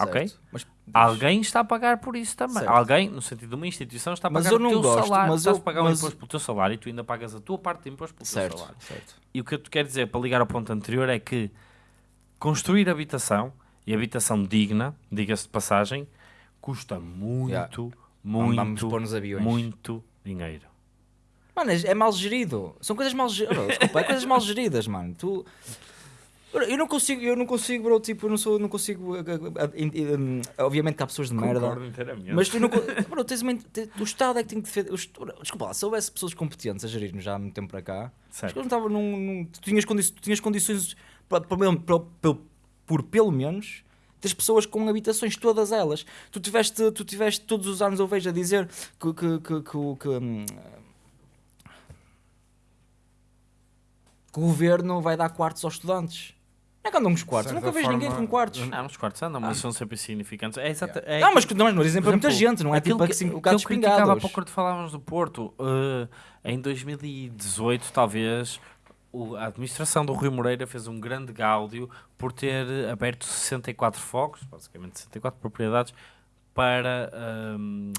Speaker 2: Ok?
Speaker 1: Certo. Mas,
Speaker 2: Alguém está a pagar por isso também.
Speaker 1: Certo.
Speaker 2: Alguém, no sentido de uma instituição, está a
Speaker 1: Mas
Speaker 2: pagar
Speaker 1: eu não
Speaker 2: o teu
Speaker 1: gosto,
Speaker 2: salário.
Speaker 1: mas
Speaker 2: Estás
Speaker 1: eu-
Speaker 2: a pagar um
Speaker 1: mas-
Speaker 2: imposto pelo teu salário e tu ainda pagas a tua parte de imposto pelo teu
Speaker 1: certo,
Speaker 2: salário.
Speaker 1: certo.
Speaker 2: E o que eu te quero dizer, para ligar ao ponto anterior, é que construir habitação, e habitação digna, diga-se de passagem, custa muito,
Speaker 1: Yeah.
Speaker 2: muito, muito dinheiro.
Speaker 1: Mano, é é mal gerido. São coisas mal geridas. Desculpa, é coisas mal geridas, mano. Tu... Eu não consigo, eu não consigo, bro, tipo, eu não sou, não consigo. eh, eh, eh, Obviamente que há pessoas de merda. Mas tu não. [laughs] Bro, tens uma, o Estado é que tem que defender. Desculpa lá, se houvesse pessoas competentes a gerir-nos já há muito tempo para cá,
Speaker 2: Certo.
Speaker 1: não estava num. num- tu, tinhas condi tu tinhas condições para, para- para- por pelo menos das pessoas com habitações, todas elas. Tu tiveste, tu tiveste todos os anos, eu vejo a dizer que. que, que, que, o- que, hum, o governo vai dar quartos aos estudantes. Não é que andam nos quartos, nunca vejo ninguém
Speaker 3: forma,
Speaker 1: com quartos.
Speaker 2: Não, os quartos andam, mas são sempre insignificantes. É exata, é
Speaker 1: Não, mas que- não, mas exemplo
Speaker 2: Por
Speaker 1: é muita gente, não é
Speaker 2: aquilo
Speaker 1: tipo
Speaker 2: que,
Speaker 1: que
Speaker 2: eu
Speaker 1: gatos
Speaker 2: criticava há pouco quando falávamos do Porto, eh, em 2018, talvez, o- a administração do Rui Moreira fez um grande gáudio por ter aberto 64 focos, basicamente 64 propriedades, para ahm,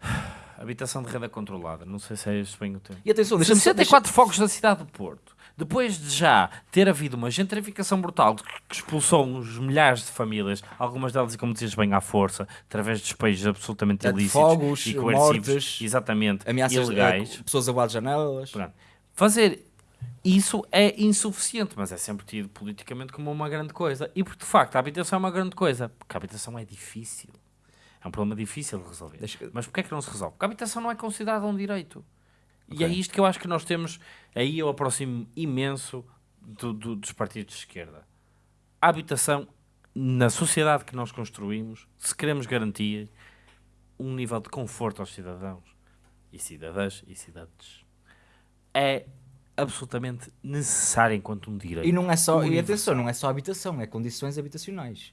Speaker 2: [sighs] habitação de renda controlada. Não sei se é este bem o termo.
Speaker 1: E atenção, deixa-me só-
Speaker 2: 64 focos da cidade do Porto. Depois de já ter havido uma gentrificação brutal que expulsou uns milhares de famílias, algumas delas, como dizias bem, à força, através de despejos absolutamente
Speaker 1: É, de
Speaker 2: ilícitos
Speaker 1: fogos,
Speaker 2: e coercivos,
Speaker 1: mortes,
Speaker 2: exatamente,
Speaker 1: ameaças
Speaker 2: ilegais.
Speaker 1: eh, pessoas a de janelas.
Speaker 2: Pronto. Fazer isso é insuficiente, mas é sempre tido politicamente como uma grande coisa. E porque de facto a habitação é uma grande coisa, porque a habitação é difícil. É um problema difícil de resolver.
Speaker 1: Deixa-
Speaker 2: Mas porquê é que não se resolve? Porque a habitação não é considerada um direito. E
Speaker 1: Ok.
Speaker 2: é isto que eu acho que nós temos. Aí eu aproximo imenso do- do- dos partidos de esquerda. A habitação, na sociedade que nós construímos, se queremos garantir um nível de conforto aos cidadãos e cidadãs e cidades, é absolutamente necessário enquanto um direito.
Speaker 1: E não é só, e atenção, não é só habitação, é condições habitacionais.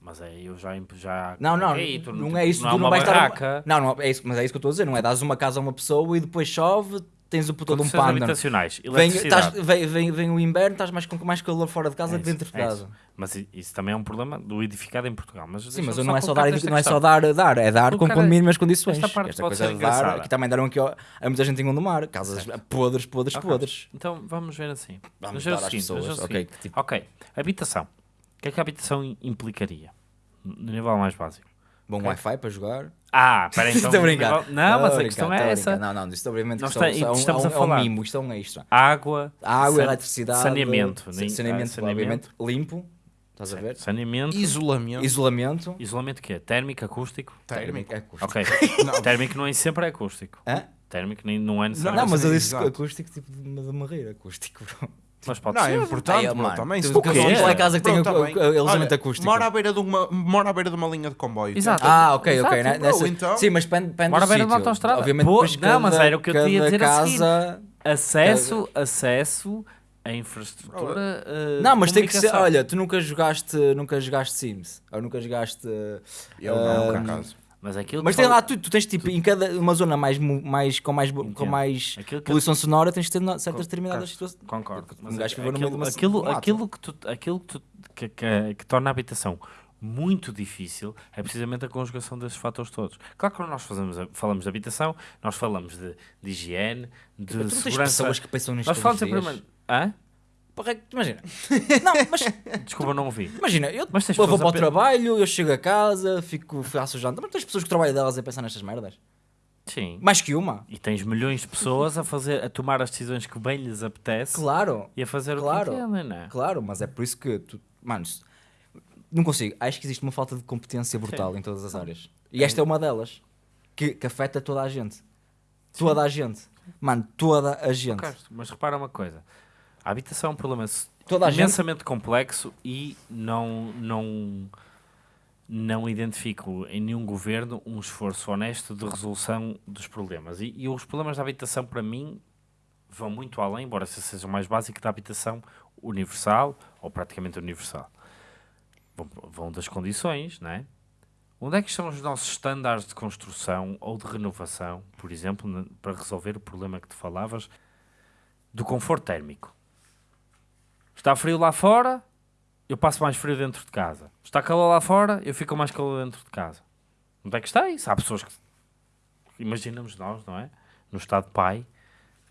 Speaker 2: Mas é, eu já, já
Speaker 1: Não, não,
Speaker 2: tu
Speaker 1: não é isso,
Speaker 2: não
Speaker 1: tu
Speaker 2: é
Speaker 1: não vais estar. Não, não, é isso, mas é isso que eu estou a dizer, não é? Dás uma casa a uma pessoa e depois chove, tens o de um panda.
Speaker 2: habitacionais,
Speaker 1: Vem, vem, vem, vem o inverno, estás mais com mais calor fora de casa
Speaker 2: É
Speaker 1: que dentro
Speaker 2: isso,
Speaker 1: de
Speaker 2: é
Speaker 1: casa.
Speaker 2: isso. Mas isso também é um problema do edificado em Portugal. Mas
Speaker 1: Sim, mas não é só dar,
Speaker 2: esta
Speaker 1: não é só dar, dar, é dar com, com mínimas condições.
Speaker 2: esta parte pode
Speaker 1: coisa
Speaker 2: ser
Speaker 1: de dar, que também deram aqui ó, a muita gente em Gondomar, casas podres, podres,
Speaker 2: Ok.
Speaker 1: podres.
Speaker 2: Então vamos ver assim.
Speaker 1: Vamos
Speaker 2: ver
Speaker 1: dar
Speaker 2: seguinte,
Speaker 1: pessoas,
Speaker 2: ver o
Speaker 1: ok,
Speaker 2: seguinte.
Speaker 1: tipo-
Speaker 2: Ok, habitação. O que é que a habitação implicaria? No nível mais básico.
Speaker 1: Bom
Speaker 2: Ok.
Speaker 1: Wi-Fi para jogar.
Speaker 2: Ah, peraí, então. [laughs]
Speaker 1: Estou brincar.
Speaker 2: nível- Não, mas a questão é essa.
Speaker 1: Não, não, isto obviamente
Speaker 2: Nós
Speaker 1: que são-
Speaker 2: tem-
Speaker 1: são-
Speaker 2: estamos
Speaker 1: é
Speaker 2: a
Speaker 1: um- é um
Speaker 2: falar.
Speaker 1: mimo, isto é um extra.
Speaker 2: Água,
Speaker 1: Água,
Speaker 2: san-
Speaker 1: eletricidade,
Speaker 2: saneamento,
Speaker 1: sa-
Speaker 2: nem-
Speaker 1: saneamento,
Speaker 2: ah, saneamento.
Speaker 1: obviamente, limpo, estás a ver?
Speaker 2: saneamento,
Speaker 3: Isolamento.
Speaker 1: Isolamento.
Speaker 2: isolamento que é? Térmico, acústico?
Speaker 3: Térmico.
Speaker 1: É acústico.
Speaker 2: Ok. [laughs] Térmico não é sempre é acústico.
Speaker 1: Hã?
Speaker 2: Térmico nem, não é
Speaker 1: Não,
Speaker 2: necessariamente.
Speaker 1: mas eu disse acústico tipo de, de morrer, acústico.
Speaker 2: Mas pode
Speaker 3: Não,
Speaker 2: ser.
Speaker 3: é importante,
Speaker 1: Ai,
Speaker 3: bro,
Speaker 1: mano,
Speaker 3: também. Se
Speaker 1: tu
Speaker 2: Qual é a
Speaker 1: casa que tem o-
Speaker 3: tá
Speaker 1: o- o isolamento
Speaker 3: Olha,
Speaker 1: acústico?
Speaker 3: Mora à, beira de uma, mora à beira de uma linha de comboio.
Speaker 2: Exato.
Speaker 1: Ah, ok, ok.
Speaker 2: Exato,
Speaker 1: né,
Speaker 3: bro,
Speaker 1: nessa-
Speaker 3: então-
Speaker 1: Sim, mas depende, depende
Speaker 2: Bora
Speaker 1: do
Speaker 2: ver na
Speaker 1: sítio.
Speaker 2: autoestrada.
Speaker 1: Obviamente,
Speaker 2: Pô,
Speaker 1: depois
Speaker 2: não, mas
Speaker 1: cada-
Speaker 2: era o que eu te ia
Speaker 1: cada
Speaker 2: dizer a seguir.
Speaker 1: casa...
Speaker 2: Acesso, acesso à infraestrutura. eh,
Speaker 1: Não, mas tem que ser.
Speaker 2: comunicação.
Speaker 1: Olha, tu nunca jogaste, nunca jogaste Sims. Ou nunca jogaste.
Speaker 3: Eu não, por
Speaker 1: ah,
Speaker 3: acaso.
Speaker 2: Mas aquilo
Speaker 1: Mas tem
Speaker 2: fala-
Speaker 1: lá, tu, tu tens tipo, em cada uma zona mais, mais, com, mais, com mais
Speaker 2: Aquilo que-
Speaker 1: poluição sonora, tens de ter certas
Speaker 2: Co-
Speaker 1: determinadas situações.
Speaker 2: Concordo.
Speaker 1: Um
Speaker 2: Mas
Speaker 1: gajo que viveu no
Speaker 2: aquilo,
Speaker 1: de uma-
Speaker 2: aquilo,
Speaker 1: um
Speaker 2: aquilo que, tu, aquilo que, tu, que, que, que torna a habitação muito difícil é precisamente a conjugação desses fatores todos. Claro que quando nós fazemos, falamos de habitação, nós falamos de, de higiene, de
Speaker 1: Tu não tens
Speaker 2: segurança.
Speaker 1: pessoas que pensam nisto
Speaker 2: Nós falamos
Speaker 1: dias? Imagina. [laughs] Não, mas
Speaker 2: Desculpa, não ouvi.
Speaker 1: imagina, eu,
Speaker 2: Mas
Speaker 1: eu vou para o trabalho, eu chego a casa, fico, faço jantar, mas tens pessoas que trabalham delas a pensar nestas merdas.
Speaker 2: Sim.
Speaker 1: Mais que uma.
Speaker 2: E tens milhões de pessoas a fazer, a tomar as decisões que bem lhes apetece
Speaker 1: Claro.
Speaker 2: e a fazer
Speaker 1: Claro.
Speaker 2: o que entendem, não é?
Speaker 1: Claro, mas é por isso que tu, mano, não consigo. Acho que existe uma falta de competência brutal em todas as áreas. E esta é uma delas que, que afeta toda a gente. Toda a gente. Mano, toda a gente.
Speaker 2: Mas repara uma coisa: a habitação é um problema
Speaker 1: a gente-
Speaker 2: imensamente complexo e não, não, não identifico em nenhum governo um esforço honesto de resolução dos problemas. E, e os problemas da habitação, para mim, vão muito além, embora seja o mais básico, da habitação universal ou praticamente universal. Vão, vão das condições, não é? Onde é que estão os nossos estándares de construção ou de renovação, por exemplo, para resolver o problema que tu falavas do conforto térmico? Está frio lá fora, eu passo mais frio dentro de casa. Está calor lá fora, eu fico mais calor dentro de casa. Onde é que está isso? Há pessoas que imaginamos nós, não é? No estado de pai,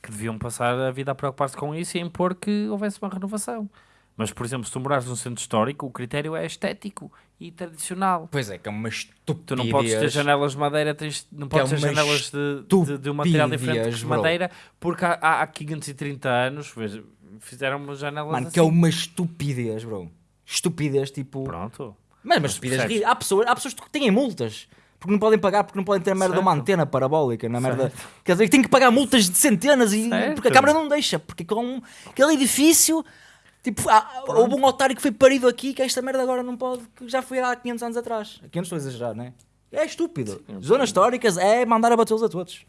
Speaker 2: que deviam passar a vida a preocupar-se com isso e a impor que houvesse uma renovação. Mas, por exemplo, se tu morares num centro histórico, o critério é estético e tradicional.
Speaker 1: Pois é, que é uma estupidez.
Speaker 2: Tu não podes ter janelas de madeira, tens, não
Speaker 1: Que é
Speaker 2: podes ter janelas de, de, de um material diferente
Speaker 1: bro.
Speaker 2: madeira, porque há, há, há 530 anos veja, fizeram uma janela
Speaker 1: Mano,
Speaker 2: assim.
Speaker 1: que é uma estupidez, bro. Estupidez, tipo...
Speaker 2: Pronto.
Speaker 1: Mas, mas estupidez... Há pessoas, há pessoas que têm multas. Porque não podem pagar, porque não podem ter a merda de uma
Speaker 2: Certo.
Speaker 1: antena parabólica, na merda. Quer dizer, tem que pagar multas de centenas e
Speaker 2: Certo.
Speaker 1: porque a Câmara não deixa, porque com aquele edifício, tipo, há, houve um otário que foi parido aqui que esta merda agora não pode, que já foi há 500 anos atrás. 500 estou a exagerar, não é? É estúpido. Zonas históricas é mandar a batê-los a todos.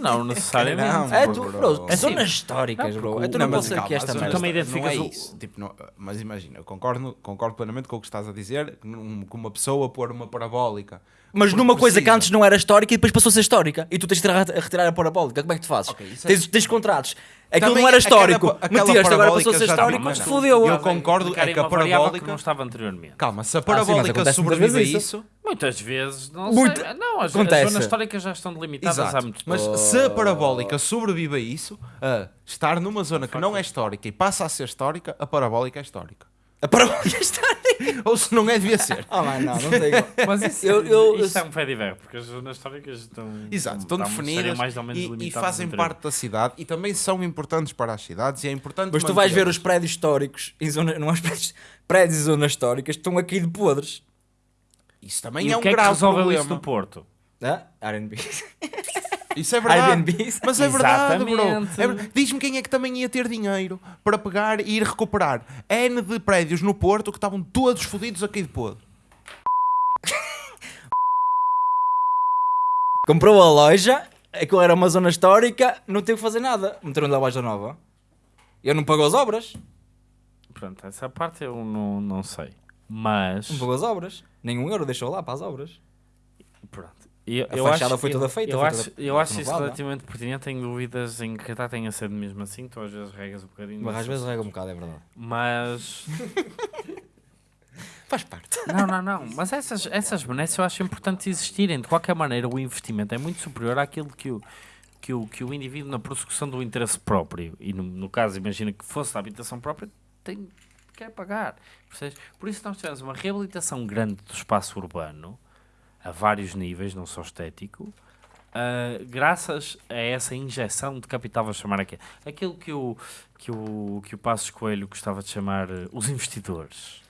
Speaker 2: Não [laughs] necessariamente.
Speaker 3: Não,
Speaker 1: É
Speaker 3: bro,
Speaker 1: tu,
Speaker 3: bro.
Speaker 2: É
Speaker 1: zonas históricas,
Speaker 2: não,
Speaker 1: bro.
Speaker 2: porque
Speaker 1: É não,
Speaker 3: mas
Speaker 1: posso
Speaker 3: calma,
Speaker 1: aqui esta
Speaker 3: mas
Speaker 1: merda.
Speaker 2: também
Speaker 3: não é
Speaker 2: o-
Speaker 3: isso. Tipo, não- mas imagina, eu concordo, concordo plenamente com o que estás a dizer, que que uma pessoa pôr uma parabólica.
Speaker 1: Mas numa coisa que
Speaker 3: precisa.
Speaker 1: antes não era histórica e depois passou a ser histórica. E tu tens de retirar, a retirar a parabólica. Como é que tu fazes?
Speaker 3: Ok, isso é-
Speaker 1: tens, tens contratos. Aquilo
Speaker 3: Também
Speaker 1: não era histórico. Meteste, agora passou a ser histórico.
Speaker 3: não.
Speaker 1: fodeu.
Speaker 3: Eu concordo, é que a parabólica-
Speaker 2: que não estava anteriormente.
Speaker 3: Calma, se a
Speaker 1: Ah, sim, mas
Speaker 3: parabólica sobrevive a isso,
Speaker 2: Muitas vezes, não
Speaker 1: Muito-
Speaker 2: sei. Não, as,
Speaker 1: Acontece.
Speaker 2: as zonas históricas já estão delimitadas há
Speaker 3: Exato.
Speaker 2: muito
Speaker 3: Mas
Speaker 2: tempo.
Speaker 3: se a parabólica sobrevive a isso, a estar numa zona que não é histórica e passa a ser histórica, a parabólica é histórica.
Speaker 1: A parabólica está
Speaker 3: Ou se não é, devia ser.
Speaker 1: Ah, mas não, não tem.
Speaker 2: Mas isso,
Speaker 1: Eu- eu-
Speaker 2: isso é um pé de ver, porque as zonas históricas estão,
Speaker 3: Exato, estão
Speaker 2: estão-
Speaker 3: definidas
Speaker 2: mais ou menos
Speaker 3: e- e, fazem parte da cidade e também são importantes para as cidades e é importante
Speaker 1: Mas tu vais ver os prédios históricos, em zona, não há os prédios, prédios e zonas históricas, estão aqui de podres.
Speaker 3: Isso também
Speaker 2: E
Speaker 3: é
Speaker 2: o
Speaker 3: um
Speaker 2: que é que
Speaker 3: grave
Speaker 2: resolveu
Speaker 3: problema.
Speaker 2: isso no Porto?
Speaker 1: Ah, R&B. [laughs]
Speaker 3: Isso é verdade. Mas é verdade, bro. É ver- Diz-me quem é que também ia ter dinheiro para pegar e ir recuperar N de prédios no Porto que estavam todos fodidos aqui de podre. [laughs]
Speaker 1: Comprou a loja, aquilo era uma zona histórica, não teve que fazer nada. Meteram-lhe a loja nova. Eu não pagou as obras.
Speaker 2: Pronto, essa parte eu não, não sei. Mas,
Speaker 1: pagou as obras. Nenhum euro deixou lá para as obras.
Speaker 2: pronto, Eu,
Speaker 1: A
Speaker 2: eu
Speaker 1: fachada
Speaker 2: acho,
Speaker 1: foi toda feita,
Speaker 2: Eu, acho,
Speaker 1: toda
Speaker 2: eu acho isso relativamente pertinente. Tenho dúvidas em que até tenha sido mesmo assim. Tu às vezes regas um bocadinho.
Speaker 1: Mas às vezes rega um bocado, é verdade.
Speaker 2: Mas. [laughs]
Speaker 1: Faz parte.
Speaker 2: Não, não, não. Mas essas, essas benesses eu acho importante existirem. De qualquer maneira, o investimento é muito superior àquilo que o, que o, que o indivíduo, na prossecução do interesse próprio, e no, no caso, imagina que fosse da habitação própria, tem, quer pagar. Percebes? Por isso, nós tivemos uma reabilitação grande do espaço urbano, a vários níveis, não só estético. ah, graças a essa injeção de capital, vou chamar aqui, aquilo que o, que o, que o Passos Coelho gostava de chamar eh, os investidores.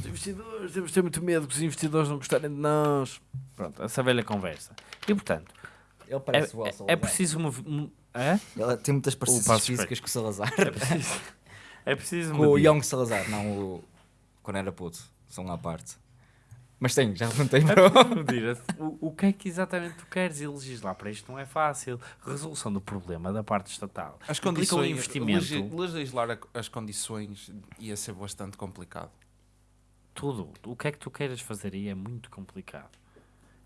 Speaker 2: Os investidores, temos de ter muito medo que os investidores não gostarem de nós. Pronto, essa velha conversa. E portanto,
Speaker 1: Ele
Speaker 2: é,
Speaker 1: parece o
Speaker 2: é,
Speaker 1: Elsa
Speaker 2: é preciso. É?
Speaker 1: Ele tem muitas parecenças
Speaker 2: Passos
Speaker 1: físicas com o Salazar.
Speaker 2: É [laughs] preciso. É preciso.
Speaker 1: com o. Young Salazar, não o. Quando era puto. São à parte. Mas tem, já perguntei para
Speaker 2: É medir o, o que é que exatamente tu queres e legislar para isto não é fácil. Resolução do problema da parte estatal.
Speaker 3: As
Speaker 2: um
Speaker 3: condições,
Speaker 2: investimento.
Speaker 3: legi- legislar as condições ia ser bastante complicado.
Speaker 2: tudo. O que é que tu queiras fazer aí é muito complicado.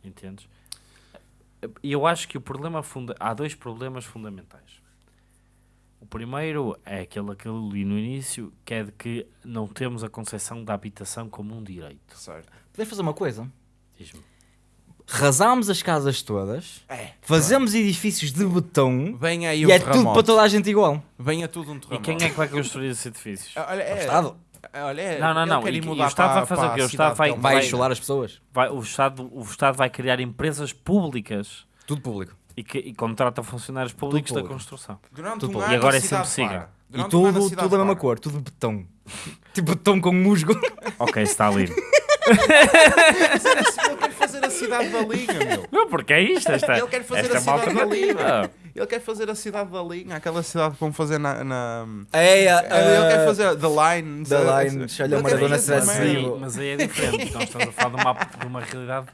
Speaker 2: Entendes? E eu acho que o problema funda... há dois problemas fundamentais. O primeiro é aquele, aquele ali no início, que é de que não temos a concepção da habitação como um direito.
Speaker 3: Certo.
Speaker 1: Podemos fazer uma coisa?
Speaker 2: Diz-me.
Speaker 1: Rasámos as casas todas,
Speaker 3: É.
Speaker 1: fazemos edifícios de betão
Speaker 3: Venha aí
Speaker 1: e
Speaker 3: um
Speaker 1: é tudo
Speaker 3: terremoto.
Speaker 1: para toda a gente igual.
Speaker 3: Venha tudo um
Speaker 2: E quem é que vai construir esses edifícios?
Speaker 3: Olha, é,
Speaker 1: O Estado
Speaker 3: olha, é,
Speaker 2: Não, não, não, e- e o Estado
Speaker 3: para-
Speaker 2: vai fazer o quê? O Estado vai-
Speaker 1: vai
Speaker 2: vai-
Speaker 1: chular as pessoas.
Speaker 2: Vai, o, Estado, o Estado vai criar empresas públicas
Speaker 1: Tudo público.
Speaker 2: E, que, e contrata funcionários públicos da construção.
Speaker 3: Durante
Speaker 1: Tudo
Speaker 3: um ano
Speaker 2: E agora é sempre
Speaker 3: cidade
Speaker 2: siga.
Speaker 1: E
Speaker 3: um
Speaker 1: tudo,
Speaker 3: cidade
Speaker 1: tudo a mesma cor, tudo betão. [laughs] tipo betão com musgo.
Speaker 2: Ok, Stalin.
Speaker 3: Ele quer fazer a cidade da linha, meu.
Speaker 2: Não, porque é isto. Esta,
Speaker 3: Ele quer fazer
Speaker 2: esta
Speaker 3: a cidade da linha. Ele quer fazer a cidade da linha, aquela cidade que vão fazer na. na...
Speaker 1: É,
Speaker 3: Ele quer fazer The Line.
Speaker 1: The? Line, se olha o Maradona vivo.
Speaker 2: Mas aí é diferente. Nós estamos a falar de uma, de uma realidade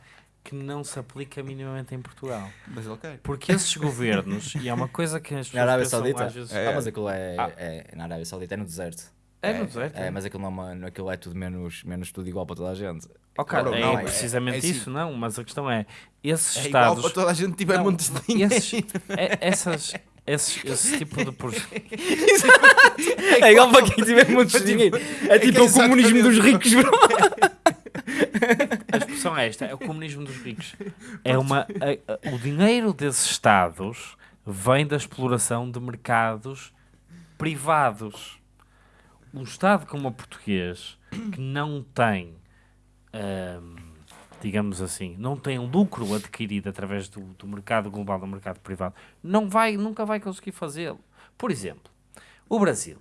Speaker 2: que não se aplica minimamente em Portugal.
Speaker 3: Mas quer.
Speaker 2: Porque esses governos, e é uma coisa que as [laughs]
Speaker 1: Na
Speaker 2: pessoas
Speaker 1: Arábia
Speaker 2: pensam
Speaker 1: Saudita?
Speaker 2: às vezes...
Speaker 3: É.
Speaker 1: Ah, mas aquilo é,
Speaker 2: Ah.
Speaker 1: é na Arábia Saudita, é no deserto.
Speaker 2: É no deserto,
Speaker 1: É,
Speaker 2: é.
Speaker 1: mas aquilo, não, é aquilo é tudo menos, menos tudo igual para toda a gente.
Speaker 2: Ok,
Speaker 3: Claro,
Speaker 2: é
Speaker 3: não, é-
Speaker 2: precisamente
Speaker 3: é assim.
Speaker 2: isso, não. Mas a questão é, esses
Speaker 3: É igual
Speaker 2: estados...
Speaker 3: para toda a gente tiver
Speaker 2: Não,
Speaker 3: montes de dinheiro.
Speaker 2: esses, é- essas, esses, esse tipo de... proje- [laughs]
Speaker 1: É igual para quem tiver muitos dinheiro. É tipo
Speaker 3: é
Speaker 1: o comunismo dos ricos, bro. [laughs]
Speaker 2: A expressão é esta, é o comunismo dos ricos. É uma, a- a- o dinheiro desses Estados vem da exploração de mercados privados. Um Estado como o português, que não tem, ahm, digamos assim, não tem lucro adquirido através do, do mercado global, do mercado privado, não vai, nunca vai conseguir fazê-lo. Por exemplo, o Brasil,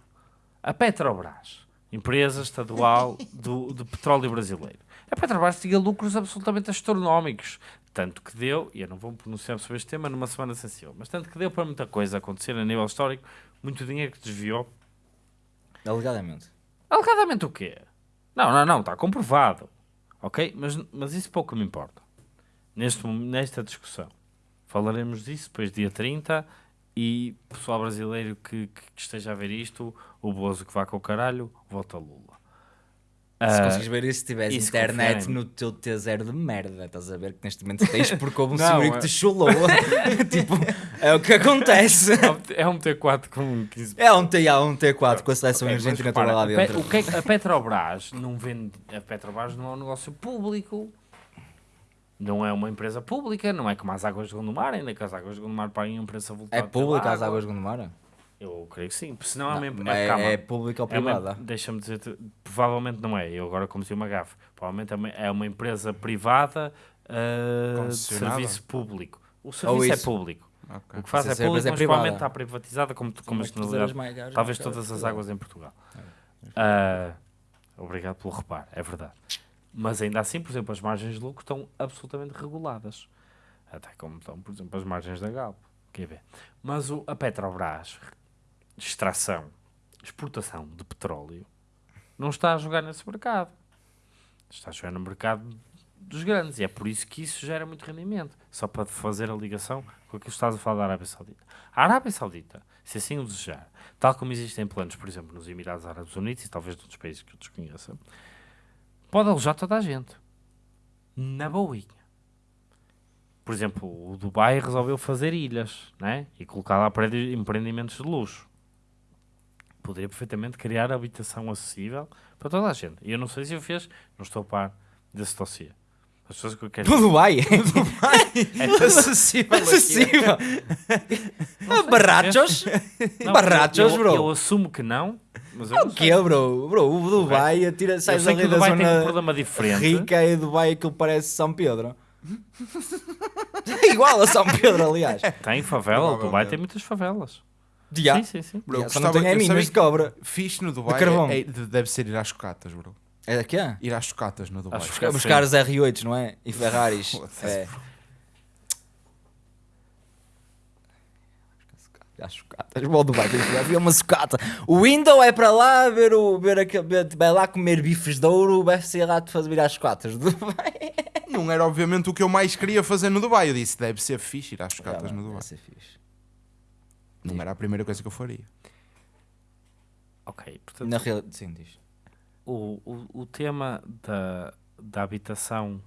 Speaker 2: a Petrobras, empresa estadual do, do petróleo brasileiro. A Petrobras tinha lucros absolutamente astronómicos. Tanto que deu, e eu não vou me pronunciar sobre este tema numa semana sensível, mas tanto que deu para muita coisa acontecer a nível histórico, muito dinheiro que desviou.
Speaker 1: Alegadamente.
Speaker 2: Alegadamente o quê? Não, não, não, está comprovado. Ok? Mas, mas isso pouco me importa. Neste, nesta discussão. Falaremos disso depois dia 30 e pessoal brasileiro que, que esteja a ver isto, o Bozo que vá com o caralho, vota Lula.
Speaker 1: Se
Speaker 2: Ah,
Speaker 1: consegues ver isso, se tiveres internet no teu T0 de merda, estás a ver que neste momento tens porque houve um [laughs]
Speaker 2: Não,
Speaker 1: senhorio que
Speaker 2: é-
Speaker 1: te chulou. [laughs] tipo, é o que acontece.
Speaker 2: é um T4 com 15
Speaker 1: É um T, há um T4 com a seleção
Speaker 2: Ok, mas
Speaker 1: argentina toda
Speaker 2: repara,
Speaker 1: lá
Speaker 2: a Pe-
Speaker 1: dentro.
Speaker 2: o que é que a Petrobras não vende. A Petrobras não é um negócio público. Não é uma empresa pública, não é como as águas de Gondomar, ainda que as águas de Gondomar paguem um preço
Speaker 1: É
Speaker 2: avultado.
Speaker 1: pública
Speaker 2: pela
Speaker 1: as
Speaker 2: água.
Speaker 1: águas de Gondomar?
Speaker 2: Eu creio que sim. Senão é
Speaker 1: Não,
Speaker 2: empresa.
Speaker 1: mas
Speaker 2: É,
Speaker 1: é,
Speaker 2: calma.
Speaker 1: é pública ou
Speaker 2: É
Speaker 1: privada?
Speaker 2: Deixa-me dizer, provavelmente não é. Eu agora cometi uma gafe. Provavelmente é uma, é uma empresa privada ah, de serviço público. O serviço é público.
Speaker 3: Ok.
Speaker 2: O que faz é público,
Speaker 1: é
Speaker 2: mas provavelmente está privatizada como, como a
Speaker 1: Mas
Speaker 2: generalidade.
Speaker 1: mais gajas,
Speaker 2: Talvez todas as águas em Portugal. Ah, obrigado pelo reparo, é verdade. Mas ainda assim, por exemplo, as margens de lucro estão absolutamente reguladas. Até como estão, por exemplo, as margens da Galp. Quer ver? Mas o, a Petrobras, extração, exportação de petróleo, não está a jogar nesse mercado. Está a jogar no mercado dos grandes. E é por isso que isso gera muito rendimento. Só para fazer a ligação com aquilo que estás a falar da Arábia Saudita. A Arábia Saudita, se assim o desejar, tal como existem planos, por exemplo, nos Emirados Árabes Unidos e talvez noutros países que eu desconheça, pode alojar toda a gente. Na boinha. Por exemplo, o Dubai resolveu fazer ilhas né? e colocar lá empreendimentos de luxo. Poderia perfeitamente criar habitação acessível para toda a gente. E eu não sei se o fez, não estou a par desse dossiê. As pessoas que eu quero
Speaker 1: No Dubai. [laughs]
Speaker 2: é
Speaker 3: Acessível.
Speaker 1: Acessível. Barrachos.
Speaker 2: Não,
Speaker 1: Barrachos,
Speaker 2: eu,
Speaker 1: bro.
Speaker 2: Eu assumo que não, mas eu
Speaker 1: O
Speaker 2: não
Speaker 1: quê, bro? Bro, o Dubai atira, sai
Speaker 2: o
Speaker 1: da
Speaker 2: Dubai tem um
Speaker 1: zona
Speaker 2: problema diferente.
Speaker 1: rica e Dubai aquilo parece São Pedro. [laughs] É igual a São Pedro, aliás.
Speaker 2: Tem favela, o Dubai tem muitas favelas.
Speaker 1: Já.
Speaker 2: Sim, sim, sim.
Speaker 3: Bro,
Speaker 1: Já, Só não
Speaker 3: gostava-
Speaker 1: tem é
Speaker 3: eu
Speaker 1: minas
Speaker 3: sabia
Speaker 1: de cobra.
Speaker 3: Fixe no Dubai
Speaker 1: carvão.
Speaker 3: é- é- deve ser ir às chocatas, bro.
Speaker 1: É daqui, é?
Speaker 3: Ir às chocatas no Dubai.
Speaker 2: Às
Speaker 1: Buscar, buscar os R8, não é? E Ferraris. [laughs]
Speaker 3: Foda-se.
Speaker 1: É. As sucatas. Bom, Dubai, tem que ver uma sucata. O Window é para lá ver o. Ver aquele, ver- vai lá comer bifes de ouro, vai ser lá de fazer vir às sucatas do Dubai.
Speaker 3: Não era obviamente o que eu mais queria fazer no Dubai. Eu disse, deve ser fixe ir às chocatas
Speaker 1: Ah,
Speaker 3: no Dubai.
Speaker 1: vai ser fixe.
Speaker 3: Não era a primeira coisa que eu faria.
Speaker 2: Ok, portanto,
Speaker 1: Na realidade, sim, diz.
Speaker 2: o, o, o tema da, da habitação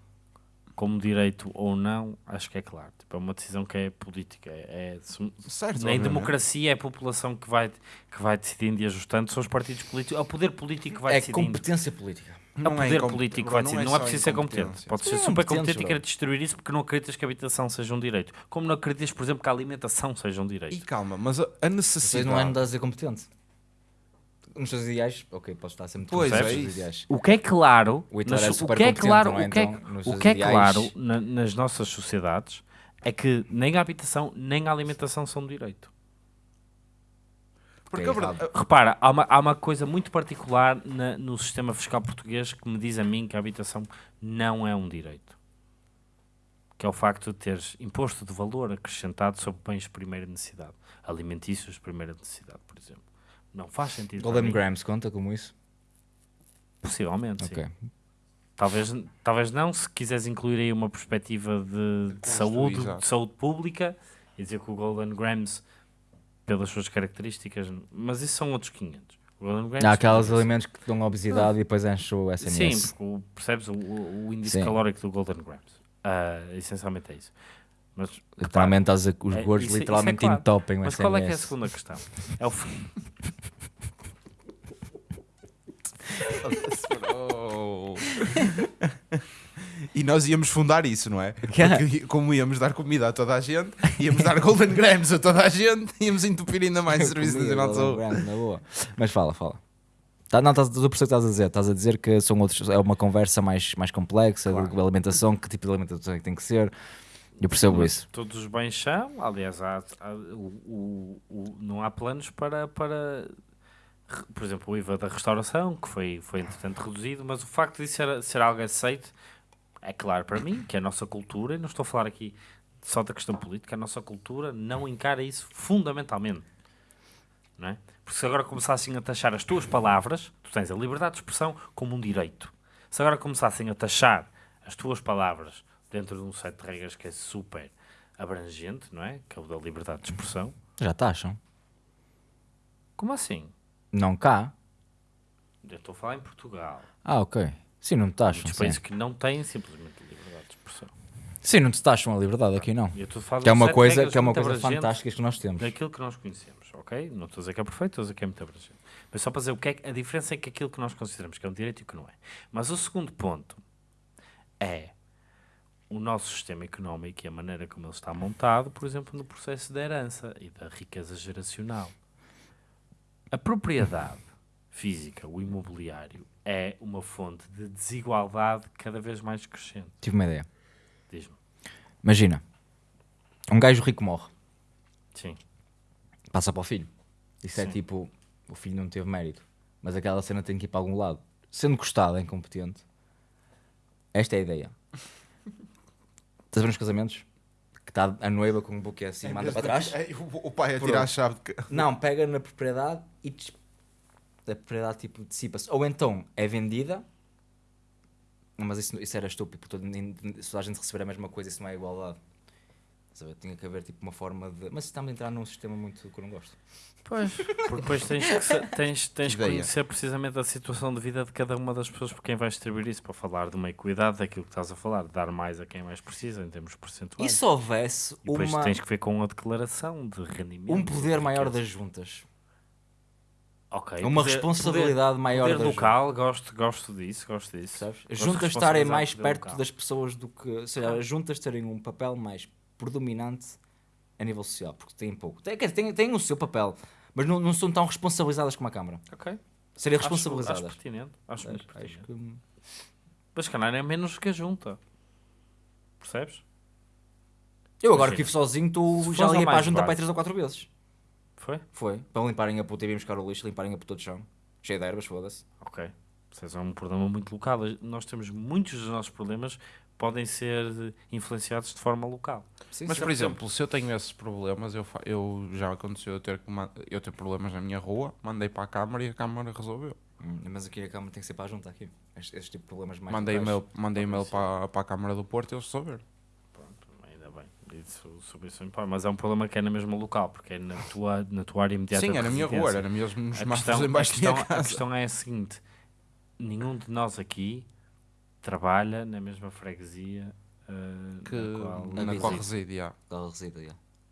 Speaker 2: como direito ou não, acho que é claro. Tipo, é uma decisão que é política. É, é-
Speaker 3: Certo, obviamente.
Speaker 2: democracia é a população que vai, que vai decidindo e ajustando, são os partidos políticos, é o poder político que vai
Speaker 1: É
Speaker 2: decidindo.
Speaker 1: competência política.
Speaker 2: É o
Speaker 3: Não é
Speaker 2: poder
Speaker 3: incom-
Speaker 2: político vai
Speaker 3: não
Speaker 2: decidir.
Speaker 3: é
Speaker 2: Não é preciso ser competente. Pode ser
Speaker 1: Sim,
Speaker 2: super competente e querer destruir isso porque não acreditas que a habitação seja um direito. Como não acreditas, por exemplo, que a alimentação seja um direito.
Speaker 3: E calma, mas a,
Speaker 1: Vocês
Speaker 3: necessidade...
Speaker 1: não é a ser competente. Nos seus ideais, ok, posso estar sempre
Speaker 3: Pois, é
Speaker 1: ideais.
Speaker 2: O que é claro,
Speaker 1: O Hitler
Speaker 2: nas-
Speaker 1: é
Speaker 2: o que é claro,
Speaker 1: é?
Speaker 2: o que é,
Speaker 1: Então,
Speaker 2: o que é
Speaker 1: ideais-
Speaker 2: claro na- nas nossas sociedades é que nem a habitação nem a alimentação são direito.
Speaker 3: Porque a verdade...
Speaker 2: Repara, há uma, há uma coisa muito particular na- no sistema fiscal português que me diz a mim que a habitação não é um direito. Que é o facto de teres imposto de valor acrescentado sobre bens de primeira necessidade. Alimentícios de primeira necessidade, por exemplo. Não faz sentido.
Speaker 1: Golden. Grams conta como isso?
Speaker 2: Possivelmente, sim.
Speaker 1: Ok.
Speaker 2: Talvez, talvez não, se quiseres incluir aí uma perspectiva de, de saúde, de saúde pública e dizer que o Golden Grams, pelas suas características, mas isso são outros 500. O Golden Grams,
Speaker 1: Há aqueles
Speaker 2: sim,
Speaker 1: alimentos que dão obesidade e depois enchem o
Speaker 2: Sim,
Speaker 1: SMS.
Speaker 2: porque o- percebes o, o índice
Speaker 1: Sim.
Speaker 2: calórico do Golden Grams. Ah, essencialmente é isso. Mas,
Speaker 1: Literalmente estás a- os
Speaker 2: É,
Speaker 1: gordos
Speaker 2: isso é
Speaker 1: literalmente
Speaker 2: claro.
Speaker 1: entopem o
Speaker 2: mas
Speaker 1: SMS.
Speaker 2: qual é que é a segunda questão? É o [laughs] [laughs]
Speaker 3: Oh. E nós íamos fundar isso, não é?
Speaker 1: Que? [laughs]
Speaker 3: Porque como íamos dar comida a toda a gente, íamos dar [laughs] Golden Grams a toda a gente, íamos entupir ainda mais o Serviço Nacional de
Speaker 1: Golden
Speaker 3: Saúde.
Speaker 1: Grams, na boa. Mas fala, fala. Tá, não, estás, eu percebo o que estás a dizer. Estás a dizer que são outros, é uma conversa mais, mais complexa
Speaker 2: Claro.
Speaker 1: de alimentação, que tipo de alimentação é que tem que ser. Eu percebo isso.
Speaker 2: Todos os bens são, aliás, há, há- o- o- o- não há planos para, para, por exemplo, o IVA da restauração, que foi, foi entretanto reduzido, mas o facto de ser, ser algo aceito é claro para mim, que a nossa cultura, e não estou a falar aqui só da questão política, a nossa cultura não encara isso fundamentalmente. Não é? Porque se agora começassem a taxar as tuas palavras, tu tens a liberdade de expressão como um direito. Se agora começassem a taxar as tuas palavras dentro de um set de regras que é super abrangente, não é? Que é o da liberdade de expressão.
Speaker 1: Já taxam.
Speaker 2: Como assim?
Speaker 1: Não cá.
Speaker 2: Eu estou a falar em Portugal.
Speaker 1: Ah, ok. Sim, não te taxam.
Speaker 2: Muitos
Speaker 1: Sim.
Speaker 2: países que não têm simplesmente liberdade de expressão.
Speaker 1: sim, não te taxam a liberdade aqui não.
Speaker 2: Falar
Speaker 1: Que é
Speaker 2: um
Speaker 1: uma coisa, que é uma coisa fantástica que nós temos.
Speaker 2: daquilo que nós conhecemos, ok? Não estou a dizer que é perfeito, estou a dizer que é muito abrangente. Mas só para dizer o que é a diferença é que aquilo que nós consideramos que é um direito e o que não é. Mas o segundo ponto é o nosso sistema económico e a maneira como ele está montado, por exemplo, no processo da herança e da riqueza geracional. A propriedade física, o imobiliário, é uma fonte de desigualdade cada vez mais crescente.
Speaker 1: Tive uma ideia.
Speaker 2: Diz-me.
Speaker 1: Imagina, um gajo rico morre,
Speaker 2: Sim.
Speaker 1: passa para o filho. Isso é
Speaker 2: Sim.
Speaker 1: tipo, o filho não teve mérito, mas aquela cena tem que ir para algum lado. Sendo gostado, é incompetente. Esta é a ideia. Estás a ver nos casamentos? Que está a noiva com um buquê assim, manda para trás?
Speaker 3: É, o, o pai a tirar a chave de...
Speaker 1: Não, pega na propriedade e a propriedade tipo dissipa-se. Ou então é vendida, mas isso, isso era estúpido, porque nem- se toda a gente receber a mesma coisa, isso não é igualdade. Ver? Tinha que haver tipo uma forma de. Mas estamos a entrar num sistema muito que eu não gosto.
Speaker 2: Pois, [laughs] porque depois tens que, tens, tens que conhecer precisamente a situação de vida de cada uma das pessoas por quem vais distribuir isso para falar de uma equidade daquilo que estás a falar, de dar mais a quem mais precisa em termos
Speaker 1: E
Speaker 2: percentuais.
Speaker 1: se houvesse
Speaker 2: E depois
Speaker 1: uma,
Speaker 2: tens que ver com a declaração de rendimento.
Speaker 1: um poder
Speaker 2: de
Speaker 1: maior
Speaker 2: riqueza.
Speaker 1: das juntas?
Speaker 2: Ok,
Speaker 1: uma
Speaker 2: poder-
Speaker 1: responsabilidade maior
Speaker 2: poder, local, gosto, gosto disso, gosto disso.
Speaker 1: Sabes? As juntas estarem mais
Speaker 2: poder
Speaker 1: perto
Speaker 2: local.
Speaker 1: das pessoas do que. Ou seja, as juntas terem um papel mais predominante a nível social, porque têm pouco. Têm, têm, têm o seu papel, mas não, não são tão responsabilizadas como a Câmara.
Speaker 2: Ok.
Speaker 1: Serem
Speaker 2: Acho-
Speaker 1: responsabilizadas.
Speaker 2: Acho, pertinente. Acho, muito
Speaker 1: Acho, acho
Speaker 2: pertinente.
Speaker 1: que.
Speaker 2: Mas se calhar é menos que a junta. Percebes?
Speaker 1: Eu agora que
Speaker 2: Imagina,
Speaker 1: vivo sozinho, tu já liguei para a junta para aí
Speaker 2: básico.
Speaker 1: três ou quatro vezes.
Speaker 2: Foi?
Speaker 1: Foi. Para limparem a puta e buscar o lixo, limparem a puta de chão. Cheio de ervas, foda-se.
Speaker 2: Ok. Vocês é um problema muito local. Nós temos muitos dos nossos problemas podem ser influenciados de forma local.
Speaker 1: Sim,
Speaker 3: Mas, por exemplo, se eu tenho esses problemas, eu, eu já aconteceu eu ter, eu ter problemas na minha rua, mandei para a Câmara e a Câmara resolveu.
Speaker 1: Hum, Mas aqui a Câmara tem que ser para a junta aqui. Estes, estes tipo de problemas mais
Speaker 3: mandei e-mail, mandei e-mail para, para a Câmara do Porto e eles resolveram.
Speaker 2: Pronto, ainda bem. Isso, sobre isso, mas é um problema que é na mesma local, porque é na tua, na tua área imediata.
Speaker 3: Sim, era na minha rua, era mesmo nos
Speaker 2: A questão, a,
Speaker 3: embaixo da minha
Speaker 2: questão, a questão é a seguinte: nenhum de nós aqui trabalha na mesma freguesia uh,
Speaker 3: que,
Speaker 2: na qual,
Speaker 3: na
Speaker 1: reside.
Speaker 3: qual reside.
Speaker 1: Ela reside.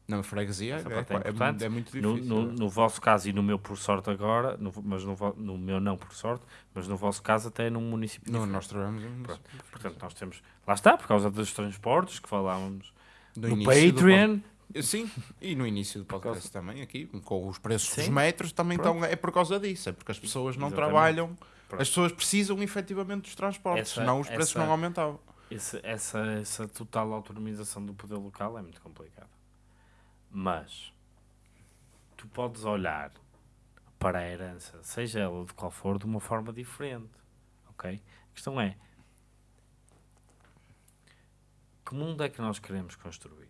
Speaker 3: Na freguesia é,
Speaker 2: é
Speaker 3: é,
Speaker 2: importante.
Speaker 3: muito, é muito
Speaker 2: no,
Speaker 3: difícil.
Speaker 2: no, no vosso caso e no meu por sorte agora, no, mas no, no meu não por sorte, mas no vosso caso até é num município
Speaker 3: Não,
Speaker 2: diferente.
Speaker 3: nós trabalhamos em-
Speaker 2: Pronto. Portanto, nós temos, lá está, por causa dos transportes que falávamos
Speaker 3: no
Speaker 2: no Patreon,
Speaker 3: Sim, e no início do podcast também, aqui, com os preços dos
Speaker 2: Sim.
Speaker 3: metros, também estão, é por causa disso, é porque as pessoas não
Speaker 2: Exatamente.
Speaker 3: trabalham,
Speaker 2: Pronto.
Speaker 3: as pessoas precisam efetivamente dos transportes,
Speaker 2: Essa-
Speaker 3: senão os preços
Speaker 2: essa-
Speaker 3: não aumentavam.
Speaker 2: Esse- essa, essa total autonomização do poder local é muito complicada. Mas tu podes olhar para a herança, seja ela de qual for, de uma forma diferente. Ok? A questão é: que mundo é que nós queremos construir?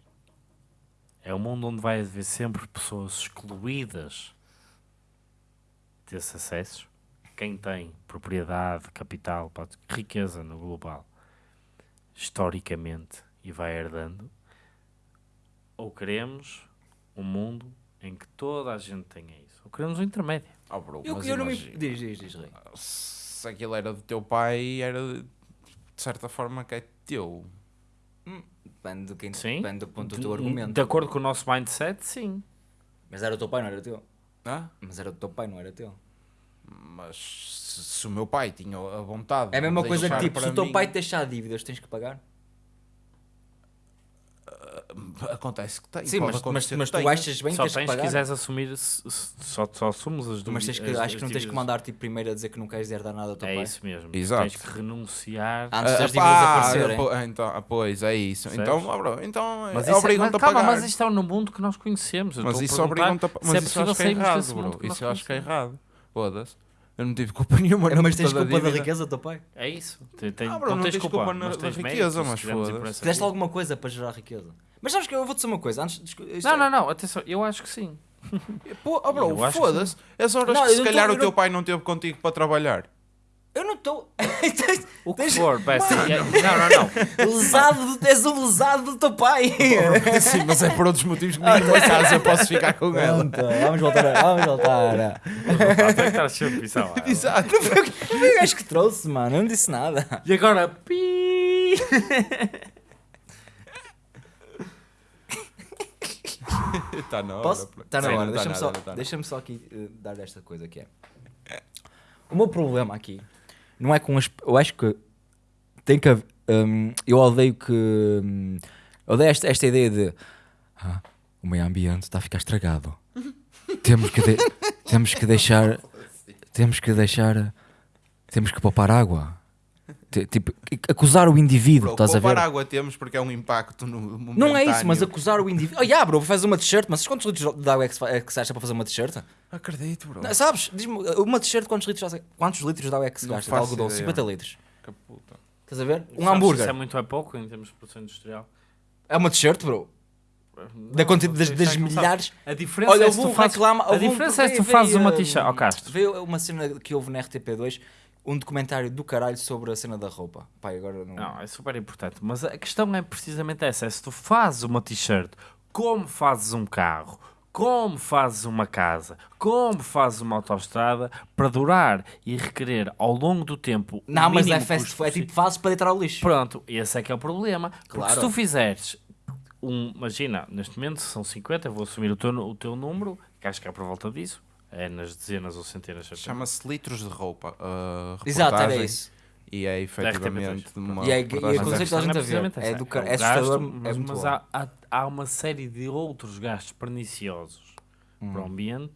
Speaker 2: É um mundo onde vai haver sempre pessoas excluídas desses acessos? Quem tem propriedade, capital, riqueza no global, historicamente, e vai herdando? Ou queremos um mundo em que toda a gente tenha isso? Ou queremos um intermédio?
Speaker 3: Oh, bro,
Speaker 1: Eu, eu não me. Diz, diz, diz.
Speaker 3: Se aquilo era do teu pai, era de certa forma que é teu.
Speaker 1: Depende do, quem,
Speaker 2: Sim.
Speaker 1: depende do ponto do teu argumento.
Speaker 2: De acordo com o nosso mindset, sim.
Speaker 1: Mas era o teu pai, não era teu.
Speaker 3: Ah?
Speaker 1: Mas era o teu pai, não era teu.
Speaker 3: Mas se, se o meu pai tinha a vontade
Speaker 1: É a mesma coisa que tipo, se o teu
Speaker 3: mim-
Speaker 1: pai te deixar dívidas, tens que pagar.
Speaker 3: Acontece que tem.
Speaker 1: Sim, mas, mas, mas
Speaker 3: que
Speaker 1: tu achas bem que
Speaker 2: só
Speaker 1: tens
Speaker 2: tens
Speaker 1: que
Speaker 2: se
Speaker 1: pagar.
Speaker 2: quiseres assumir, só, só assumes as dúvidas.
Speaker 1: Mas tens que,
Speaker 2: as-
Speaker 1: acho que não tens que
Speaker 2: dívidas.
Speaker 1: mandar tipo, primeiro a dizer que não queres herdar nada ao teu
Speaker 2: É
Speaker 1: pai.
Speaker 2: isso mesmo.
Speaker 3: Exato.
Speaker 2: Tens que renunciar.
Speaker 1: Antes
Speaker 3: Ah,
Speaker 1: das
Speaker 3: pá,
Speaker 1: dívidas aparecerem.
Speaker 3: po- então, ah, pois, é isso. Então, ah, bro, então
Speaker 2: Mas
Speaker 3: é
Speaker 2: isso é-
Speaker 3: obrigam-te
Speaker 2: mas
Speaker 3: a
Speaker 2: calma,
Speaker 3: pagar.
Speaker 2: mas isto é no mundo que nós conhecemos. Eu
Speaker 3: Mas isso obrigam-te a
Speaker 2: se
Speaker 3: pagar.
Speaker 2: é
Speaker 3: Mas isso eu
Speaker 2: possível
Speaker 3: acho que é errado, bro.
Speaker 2: que
Speaker 3: Isso eu acho que é errado. Foda-se. Eu não tive culpa [laughs] nenhuma na
Speaker 1: Mas tens
Speaker 3: da
Speaker 1: culpa da
Speaker 3: dívida.
Speaker 1: riqueza do teu pai.
Speaker 2: É isso. Tem, tem,
Speaker 3: Ah, bro,
Speaker 2: não,
Speaker 3: não
Speaker 2: tens
Speaker 3: tens
Speaker 2: culpa,
Speaker 3: culpa na-
Speaker 2: mas
Speaker 3: da
Speaker 2: tens
Speaker 3: riqueza, mas foda-se.
Speaker 1: Fizeste alguma coisa para gerar riqueza. Mas sabes que eu vou dizer uma coisa. Antes, isto
Speaker 2: Não,
Speaker 1: é-
Speaker 2: não, não, atenção, eu acho que sim. [laughs]
Speaker 3: Pô, oh, bro,
Speaker 2: Eu acho que
Speaker 3: foda-se. As horas
Speaker 1: Não,
Speaker 3: que se
Speaker 1: não tô-
Speaker 3: calhar
Speaker 1: eu
Speaker 3: o teu
Speaker 1: não-
Speaker 3: pai não teve contigo para trabalhar.
Speaker 1: Eu não estou. [laughs]
Speaker 2: O que for, peça. Não, não, não. [laughs]
Speaker 1: lesado, do- és um lesado do teu pai.
Speaker 3: Sim, mas é por outros motivos que nem em casa eu posso ficar com ela.
Speaker 1: Vamos voltar. a- Vamos voltar.
Speaker 2: Pisar lá.
Speaker 3: Exato.
Speaker 1: Foi o gajo que trouxe, mano. Eu não disse nada.
Speaker 2: E agora, pi.
Speaker 3: Está [laughs] na hora.
Speaker 1: Posso? Está na
Speaker 3: Sim,
Speaker 1: hora.
Speaker 3: não tá
Speaker 1: Deixa-me só,
Speaker 3: tá
Speaker 1: deixa só aqui eh, dar esta coisa que é. O meu problema aqui não é com as. Eu acho que tem que haver. hum, eu odeio que. hum, odeio esta, esta ideia de. "Ah, o meio ambiente está a ficar estragado. [laughs] temos, que de- temos que deixar. Temos que deixar. Temos que poupar água. Ti- Tipo, acusar o indivíduo,
Speaker 3: Bro,
Speaker 1: estás a ver?
Speaker 3: água temos porque é um impacto no
Speaker 1: Não é isso, mas
Speaker 3: momentâneo.
Speaker 1: acusar o indivíduo. Oh, yeah, bro, faz uma t-shirt, mas quantos litros de água é que se, é que se acha para fazer uma t-shirt?
Speaker 3: Acredito, bro.
Speaker 1: Não, sabes? Diz-me, uma t-shirt, quantos litros, quantos litros de água é que se
Speaker 3: Não
Speaker 1: gasta? De algodão?
Speaker 3: ideia.
Speaker 1: 50 litros.
Speaker 3: Que puta.
Speaker 1: Estás a ver? Um
Speaker 2: Sabes
Speaker 1: hambúrguer.
Speaker 2: Isso é muito é pouco em termos de produção industrial.
Speaker 1: É uma t-shirt, bro. Da quantidade das, das milhares.
Speaker 2: A diferença
Speaker 1: Olha,
Speaker 2: é se tu fazes,
Speaker 1: reclamar.
Speaker 2: a diferença é se tu fazes uma t-shirt. Ó Castro,
Speaker 1: Veio uma cena que houve na RTP2 um documentário do caralho sobre a cena da roupa. Pai, agora não.
Speaker 2: Não, é super importante. Mas a questão é precisamente essa: é se tu fazes uma t-shirt, como fazes um carro, como fazes uma casa, como fazes uma autoestrada, para durar e requerer ao longo do tempo. o
Speaker 1: Não, mas é fast é tipo fazes para deitar ao lixo.
Speaker 2: Pronto, esse é que é o problema. Porque
Speaker 1: Claro.
Speaker 2: se tu fizeres um, imagina, neste momento são 50, eu vou assumir o teu, o teu número, que acho que é por volta disso, é nas dezenas ou centenas.
Speaker 3: Chama-se litros de roupa. uh,
Speaker 1: Exato, era isso.
Speaker 3: E é efetivamente
Speaker 2: RTP3,
Speaker 3: uma.
Speaker 1: E é- e é
Speaker 2: Mas a
Speaker 1: conceito
Speaker 2: questão
Speaker 1: da gente
Speaker 2: não
Speaker 1: a ver. É do car-
Speaker 2: o
Speaker 1: é assustador,
Speaker 2: gasto,
Speaker 1: é
Speaker 2: mas,
Speaker 1: muito
Speaker 2: mas há, há, há uma série de outros gastos perniciosos
Speaker 1: Hum.
Speaker 2: para o ambiente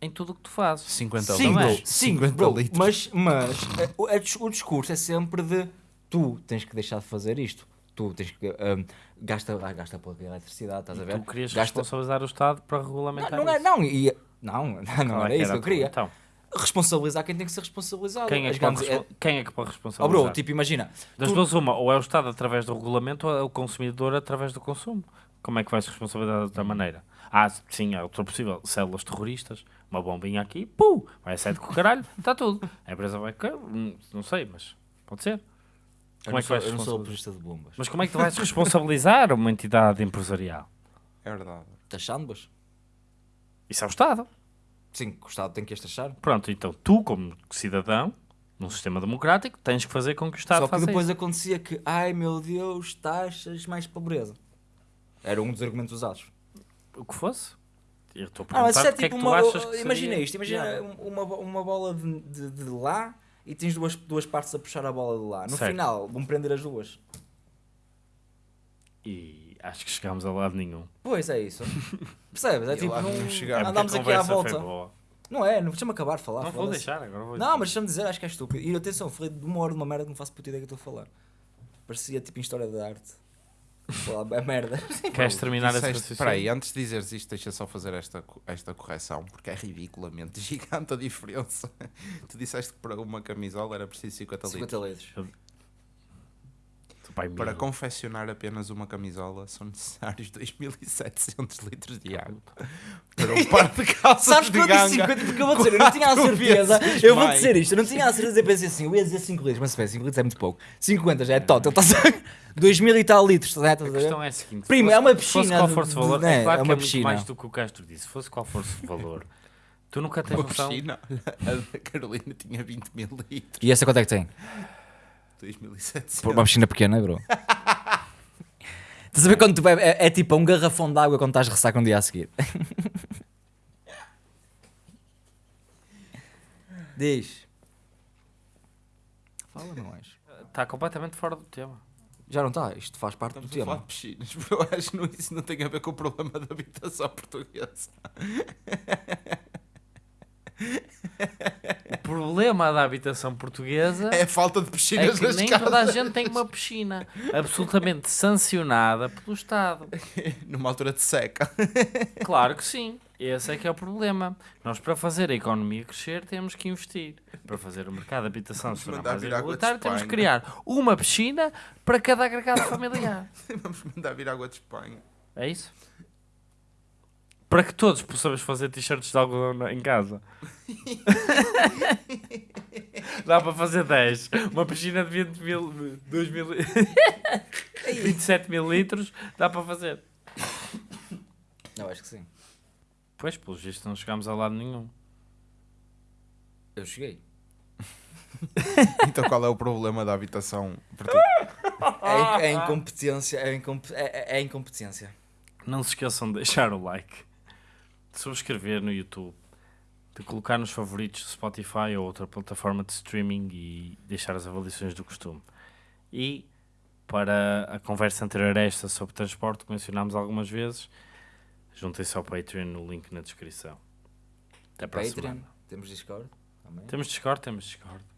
Speaker 2: em tudo o que tu fazes.
Speaker 3: 50
Speaker 1: Sim,
Speaker 2: Não é?
Speaker 1: bro,
Speaker 3: litros.
Speaker 1: sim,
Speaker 3: 50
Speaker 1: bro,
Speaker 3: litros.
Speaker 1: mas, mas eh, o, é o discurso é sempre de tu tens que deixar de fazer isto. Tu tens que. um, gasta, ah, gasta pouca eletricidade, estás a ver?
Speaker 2: Tu querias
Speaker 1: gasta,
Speaker 2: responsabilizar o Estado para
Speaker 1: não,
Speaker 2: regulamentar
Speaker 1: não é,
Speaker 2: isso.
Speaker 1: não, e, não, [laughs] não, era
Speaker 2: é
Speaker 1: isso que eu queria.
Speaker 2: Então,
Speaker 1: Responsabilizar quem tem que ser responsabilizado.
Speaker 2: quem é, que pode,
Speaker 1: grandes-
Speaker 2: respo- quem é que pode
Speaker 1: Oh,
Speaker 2: responsabilizar?
Speaker 1: bro, tipo, imagina.
Speaker 2: Das
Speaker 1: tu-
Speaker 2: duas, uma, ou é o Estado através do regulamento ou é o consumidor através do consumo. Como é que vais responsabilizar de outra maneira? Ah, sim, é outra possível. Células terroristas, uma bombinha aqui, pum, vai a sete com o caralho, está [laughs] tudo. A empresa vai, hum, não sei, mas pode ser.
Speaker 1: eu
Speaker 2: Como
Speaker 1: não
Speaker 2: é que
Speaker 1: sou,
Speaker 2: vais
Speaker 1: eu não sou apologista de bombas.
Speaker 2: Mas como é que tu vais responsabilizar uma entidade empresarial?
Speaker 3: É verdade.
Speaker 1: Taxando-as?
Speaker 2: Isso é o Estado.
Speaker 1: Sim, o Estado tem que as taxar.
Speaker 2: Pronto, então tu, como cidadão, num sistema democrático, tens que fazer com que o Estado
Speaker 1: Só que depois
Speaker 2: isso.
Speaker 1: acontecia que, ai meu Deus, taxas mais pobreza. Era um dos argumentos usados.
Speaker 2: O que fosse. Eu estou a
Speaker 1: Ah, mas
Speaker 2: perguntar
Speaker 1: isso é
Speaker 2: porque é
Speaker 1: tipo
Speaker 2: que tu achas que
Speaker 1: imagina
Speaker 2: seria
Speaker 1: isto, imagina um- uma, uma bola de, de, de lá e tens duas, duas partes a puxar a bola de lá. No
Speaker 2: Certo.
Speaker 1: final vão prender as duas.
Speaker 2: E acho que chegámos a lado nenhum.
Speaker 1: Pois é isso. [laughs] Percebes? É
Speaker 3: E
Speaker 1: tipo, não,
Speaker 3: não
Speaker 2: Porque
Speaker 1: aqui
Speaker 2: a
Speaker 1: à volta.
Speaker 2: boa.
Speaker 1: Não é, não deixa-me acabar de falar.
Speaker 2: Não vou deixar, agora vou
Speaker 1: Não, mas deixa-me dizer, acho que é estúpido. E atenção, falei de uma hora de uma merda que não faço puta ideia que estou a falar. Parecia tipo em história da arte. Falar é merda. [laughs]
Speaker 2: Queres terminar esse
Speaker 3: Disseste- Espera aí, antes de dizeres isto, deixa só fazer esta, esta correção, porque é ridiculamente [laughs] gigante a diferença. Tu disseste que para uma camisola era preciso 50 litros.
Speaker 1: 50 litros.
Speaker 2: Pai,
Speaker 3: Para
Speaker 2: miúdo.
Speaker 3: confeccionar apenas uma camisola são necessários [laughs] 2.700 litros de água. [laughs] Para um par de calças
Speaker 1: Sabes
Speaker 3: de
Speaker 1: que eu disse
Speaker 3: ganga.
Speaker 1: 50 porque eu vou dizer, eu não tinha a certeza. Eu vou dizer isto, eu não tinha a certeza. Eu pensei assim, eu ia dizer 5 litros, mas espera, 5 litros é muito pouco. 50 já é total, estás a 2 mil e tal litros, estás a
Speaker 2: A
Speaker 1: estás a ver?
Speaker 2: questão é a seguinte: se
Speaker 1: Primo, é uma
Speaker 2: se fosse
Speaker 1: piscina
Speaker 2: qual fosse o valor, é claro
Speaker 1: é
Speaker 2: que
Speaker 1: uma
Speaker 2: é
Speaker 1: piscina.
Speaker 2: mais do que o Castro disse. Se fosse qual fosse o valor, tu nunca tens
Speaker 3: Uma
Speaker 2: noção.
Speaker 3: piscina. [laughs] A da Carolina tinha 20 mil litros.
Speaker 1: E essa quanto é que tem?
Speaker 3: 2.700.
Speaker 1: Por uma piscina pequena, bro. [laughs] Estás a ver quando tu bebes, é, é tipo um garrafão de água quando estás a ressaca um dia a seguir. [laughs] Diz. Fala, não és?
Speaker 2: Está completamente fora do tema.
Speaker 1: Já não está, isto faz parte
Speaker 3: Estamos
Speaker 1: do
Speaker 3: a falar
Speaker 1: tema.
Speaker 3: de piscinas, bro. Acho que não- isso não tem a ver com o problema da habitação portuguesa.
Speaker 2: O problema da habitação portuguesa
Speaker 3: É a falta de
Speaker 2: é
Speaker 3: piscinas
Speaker 2: que
Speaker 3: nas
Speaker 2: nem
Speaker 3: casas.
Speaker 2: toda a gente tem uma piscina absolutamente sancionada pelo Estado. [laughs]
Speaker 3: Numa altura de seca. [laughs]
Speaker 2: Claro que sim. Esse é que é o problema. Nós, para fazer a economia crescer, temos que investir. Para fazer o mercado de habitação se tornar mais igualitário, temos que criar uma piscina para cada agregado [coughs] familiar.
Speaker 3: Vamos mandar vir água de Espanha.
Speaker 2: É isso? Para que todos possamos fazer t-shirts de algodão na- em casa. [laughs] Dá para fazer 10. Uma piscina de 20 mil, 2 mil, 27 mil litros, dá para fazer.
Speaker 1: Eu acho que sim.
Speaker 2: Pois, pelos vistos, não chegámos a lado nenhum.
Speaker 1: Eu cheguei. [laughs]
Speaker 3: Então qual é o problema da habitação?
Speaker 1: É, é incompetência, é, incompe- é- é- é incompetência.
Speaker 2: Não se esqueçam de deixar o like, de subscrever no YouTube, de colocar nos favoritos do Spotify ou outra plataforma de streaming e deixar as avaliações do costume. E para a conversa anterior a esta sobre transporte, que mencionámos algumas vezes, juntem-se ao Patreon no link na descrição. Até para a
Speaker 1: Patreon,
Speaker 2: semana.
Speaker 1: temos Discord. Também.
Speaker 2: Temos Discord? Temos Discord.